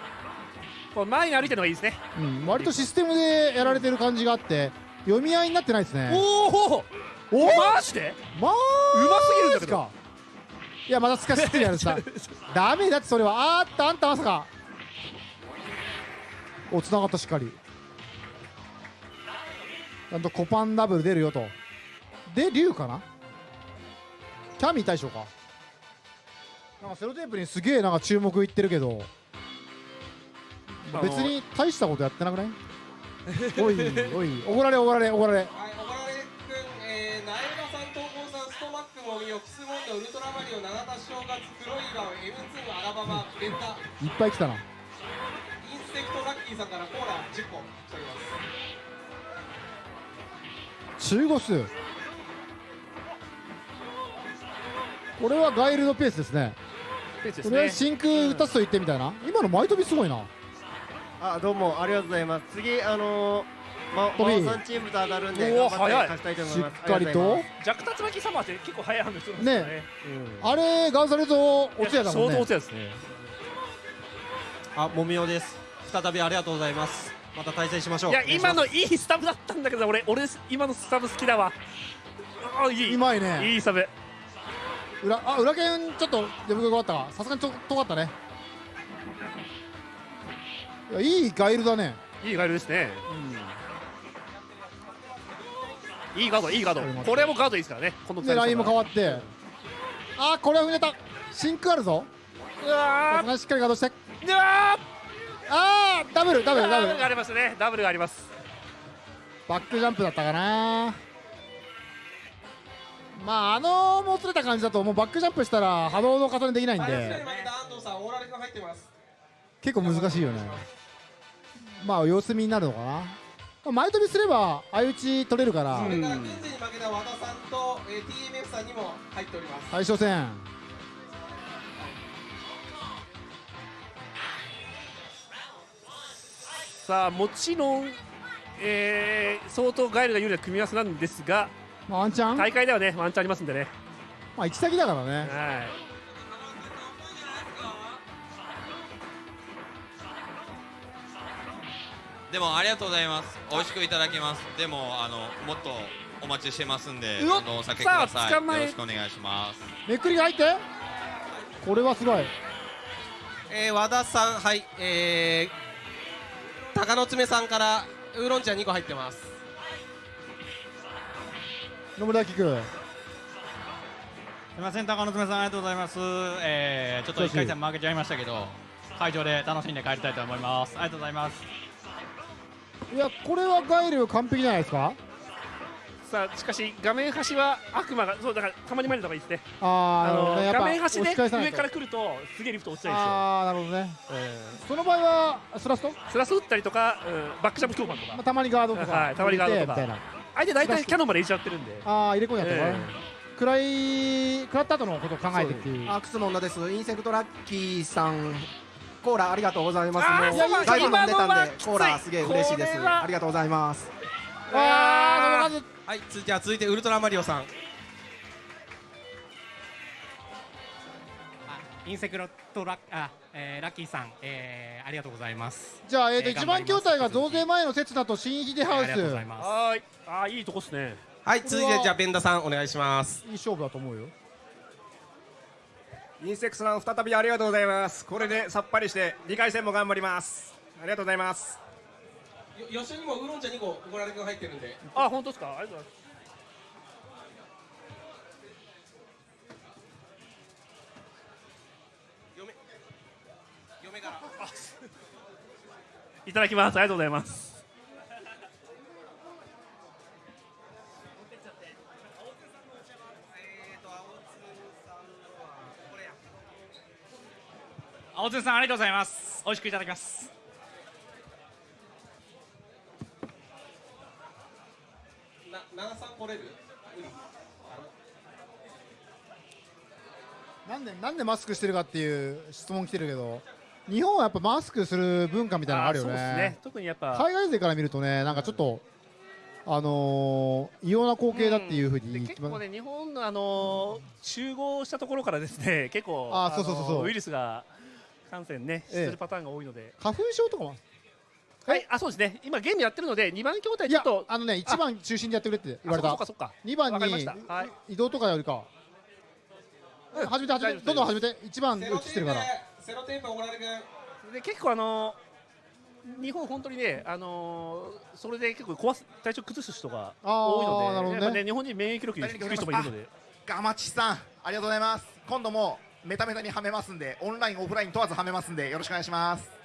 こう前に歩いてるのがいいですね。うん、割とシステムでやられてる感じがあって読み合いになってないですね。おおおマジで?まあうますぎるんだけど。かいやまたすかしってるやつさ ダメだってそれはあーったあんたまさか。おつながったしっかり。ちゃんとコパンダブル出るよと。で竜かな?キャミー大将かなんかセロテープにすげえなんか注目いってるけど別に大したことやってなくない？おいおいおごられおごられおごられ。はい、おごられくん、えー、ナエルマさん、東郷さん、ストマックもみお、キスボンド、ウルトラマリオ、七田正月、黒いガン、M2 アラバマ、レンタ、いっぱい来たな。インスペクトラッキーさんからコーラ10個。来ております。中5数。これはガイルドペースですねこれ真空打たすと言ってみたいな？今の前飛びすごいな。あどうもありがとうございます。次あのー、ま飛び。真央さんチームと当たるんでおー頑張って早い。勝ちたいと思います。しっかりと。弱竜巻サマーって結構早い判断するんですよね。ね。あれガンされるとおつやだもんね。相当おつやですね。あもみおです。再びありがとうございます。また対戦しましょう。いや今のいいスタブだったんだけど俺俺今のスタブ好きだわ。あいい。うまいね。いいスタブ裏あ裏剣ちょっと出向がったか。さすがにちょ遠かったね。いやいいガイルだね。いいガイルですね。いいガードいいガード。これもガードいいですからね。このでラインも変わわって。あこれは踏んでた。真空あるぞ。うわしっかりガードして。うわあーダブルダブルダブル。がありますね。ダブルがあります。バックジャンプだったかなまああのもつれた感じだともうバックジャンプしたら波動の重ねできないんで。にで負けた安藤さん、オーラル君入ってます。結構難しいよね。まあ様子見になるのかな。まあ前飛びすれば相打ち取れるから。それから現在に負けた和田さんと、えー、TMF さんにも入っております。対象戦。さあもちろん、えー相当ガイルが有利な組み合わせなんですが、まあ、ワンチャン？大会ではねワンチャンありますんでね。まあ行き先だからね。はい。でもありがとうございます。美味しくいただきます。でもあのもっとお待ちしてますんでどんどんお酒ください。よろしくお願いします。めっくりが入って。これはすごい。えー、和田さん、はい、えー、鷹の爪さんからウーロン茶2個入ってます。野村聞くすみません、高野爪さん、ありがとうございます。えー、ちょっと1回戦負けちゃいましたけど、会場で楽しんで帰りたいと思います。ありがとうございます。いやこれはガイル完璧じゃないですか？さあしかし画面端は悪魔がそうだからたまに参るのがいいですねあーなるほどね。画面端で上から来るとすげえリフト落ちちゃうんですよああなるほどね、その場合はスラスト、まスラス打ったりとか、うんバックジャンプ強パンとか。あ、たまにガードとかはいたまにガードとか。入れてみたいな相手大体キャノンまで入れちゃってるんで。ああ入れ込んじゃったから、え。暗い食らった後のことを考えてっていう。アークスの女です。インセクトラッキーさん。コーラありがとうございます。もういやいやだいぶ飲んでたんでコーラすげえ嬉しいです。ありがとうございます。あーはい、つじゃあ続いてウルトラマリオさん。インセクロとラッあ、えー、ラッキーさん、えー、ありがとうございます。じゃあ、えーとえー一番筐体が増税前の刹那と新秀ハウス、ありがとうございます。はーいあーいいとこっすね。はい、続いてじゃあベンダさんお願いします。いい勝負だと思うよ。インセクスさん再びありがとうございます。これでさっぱりして2回戦も頑張ります。ありがとうございます。よ吉にもウーロン茶2個オーラル君入ってるんで。あ本当ですか？ありがとうございますいただきますありがとうございます青津さん、ありがとうございます。美味しくいただきます。な、長さん来れる。なんでなんでマスクしてるかっていう質問来てるけど、日本はやっぱマスクする文化みたいなのがあるよね。ね。特にやっぱ。海外勢から見るとね、なんかちょっと、あのー異様な光景だっていうふうに言ってます結構ね日本のあのー集合したところからですね 結構あーそうそうそうそう。のーウイルスが感染ねええ。するパターンが多いので、花粉症とかもはい。あそうですね。今ゲームやってるので2番筐体いやちょっとあのね1番中心でやってくれって言われた。あそっかそっかそっか。2番に移動とかよりか。うん。始めて始めて。どんどん始めて。1番映してるからセロテープオーラル君。で結構あのー日本本当にねあのーそれで結構壊す体調崩す人が多いのでね。やっぱね日本人免疫力低い人もいるので。ガマチさんありがとうございます。今度もメタメタにはめますんでオンラインオフライン問わずはめますんでよろしくお願いします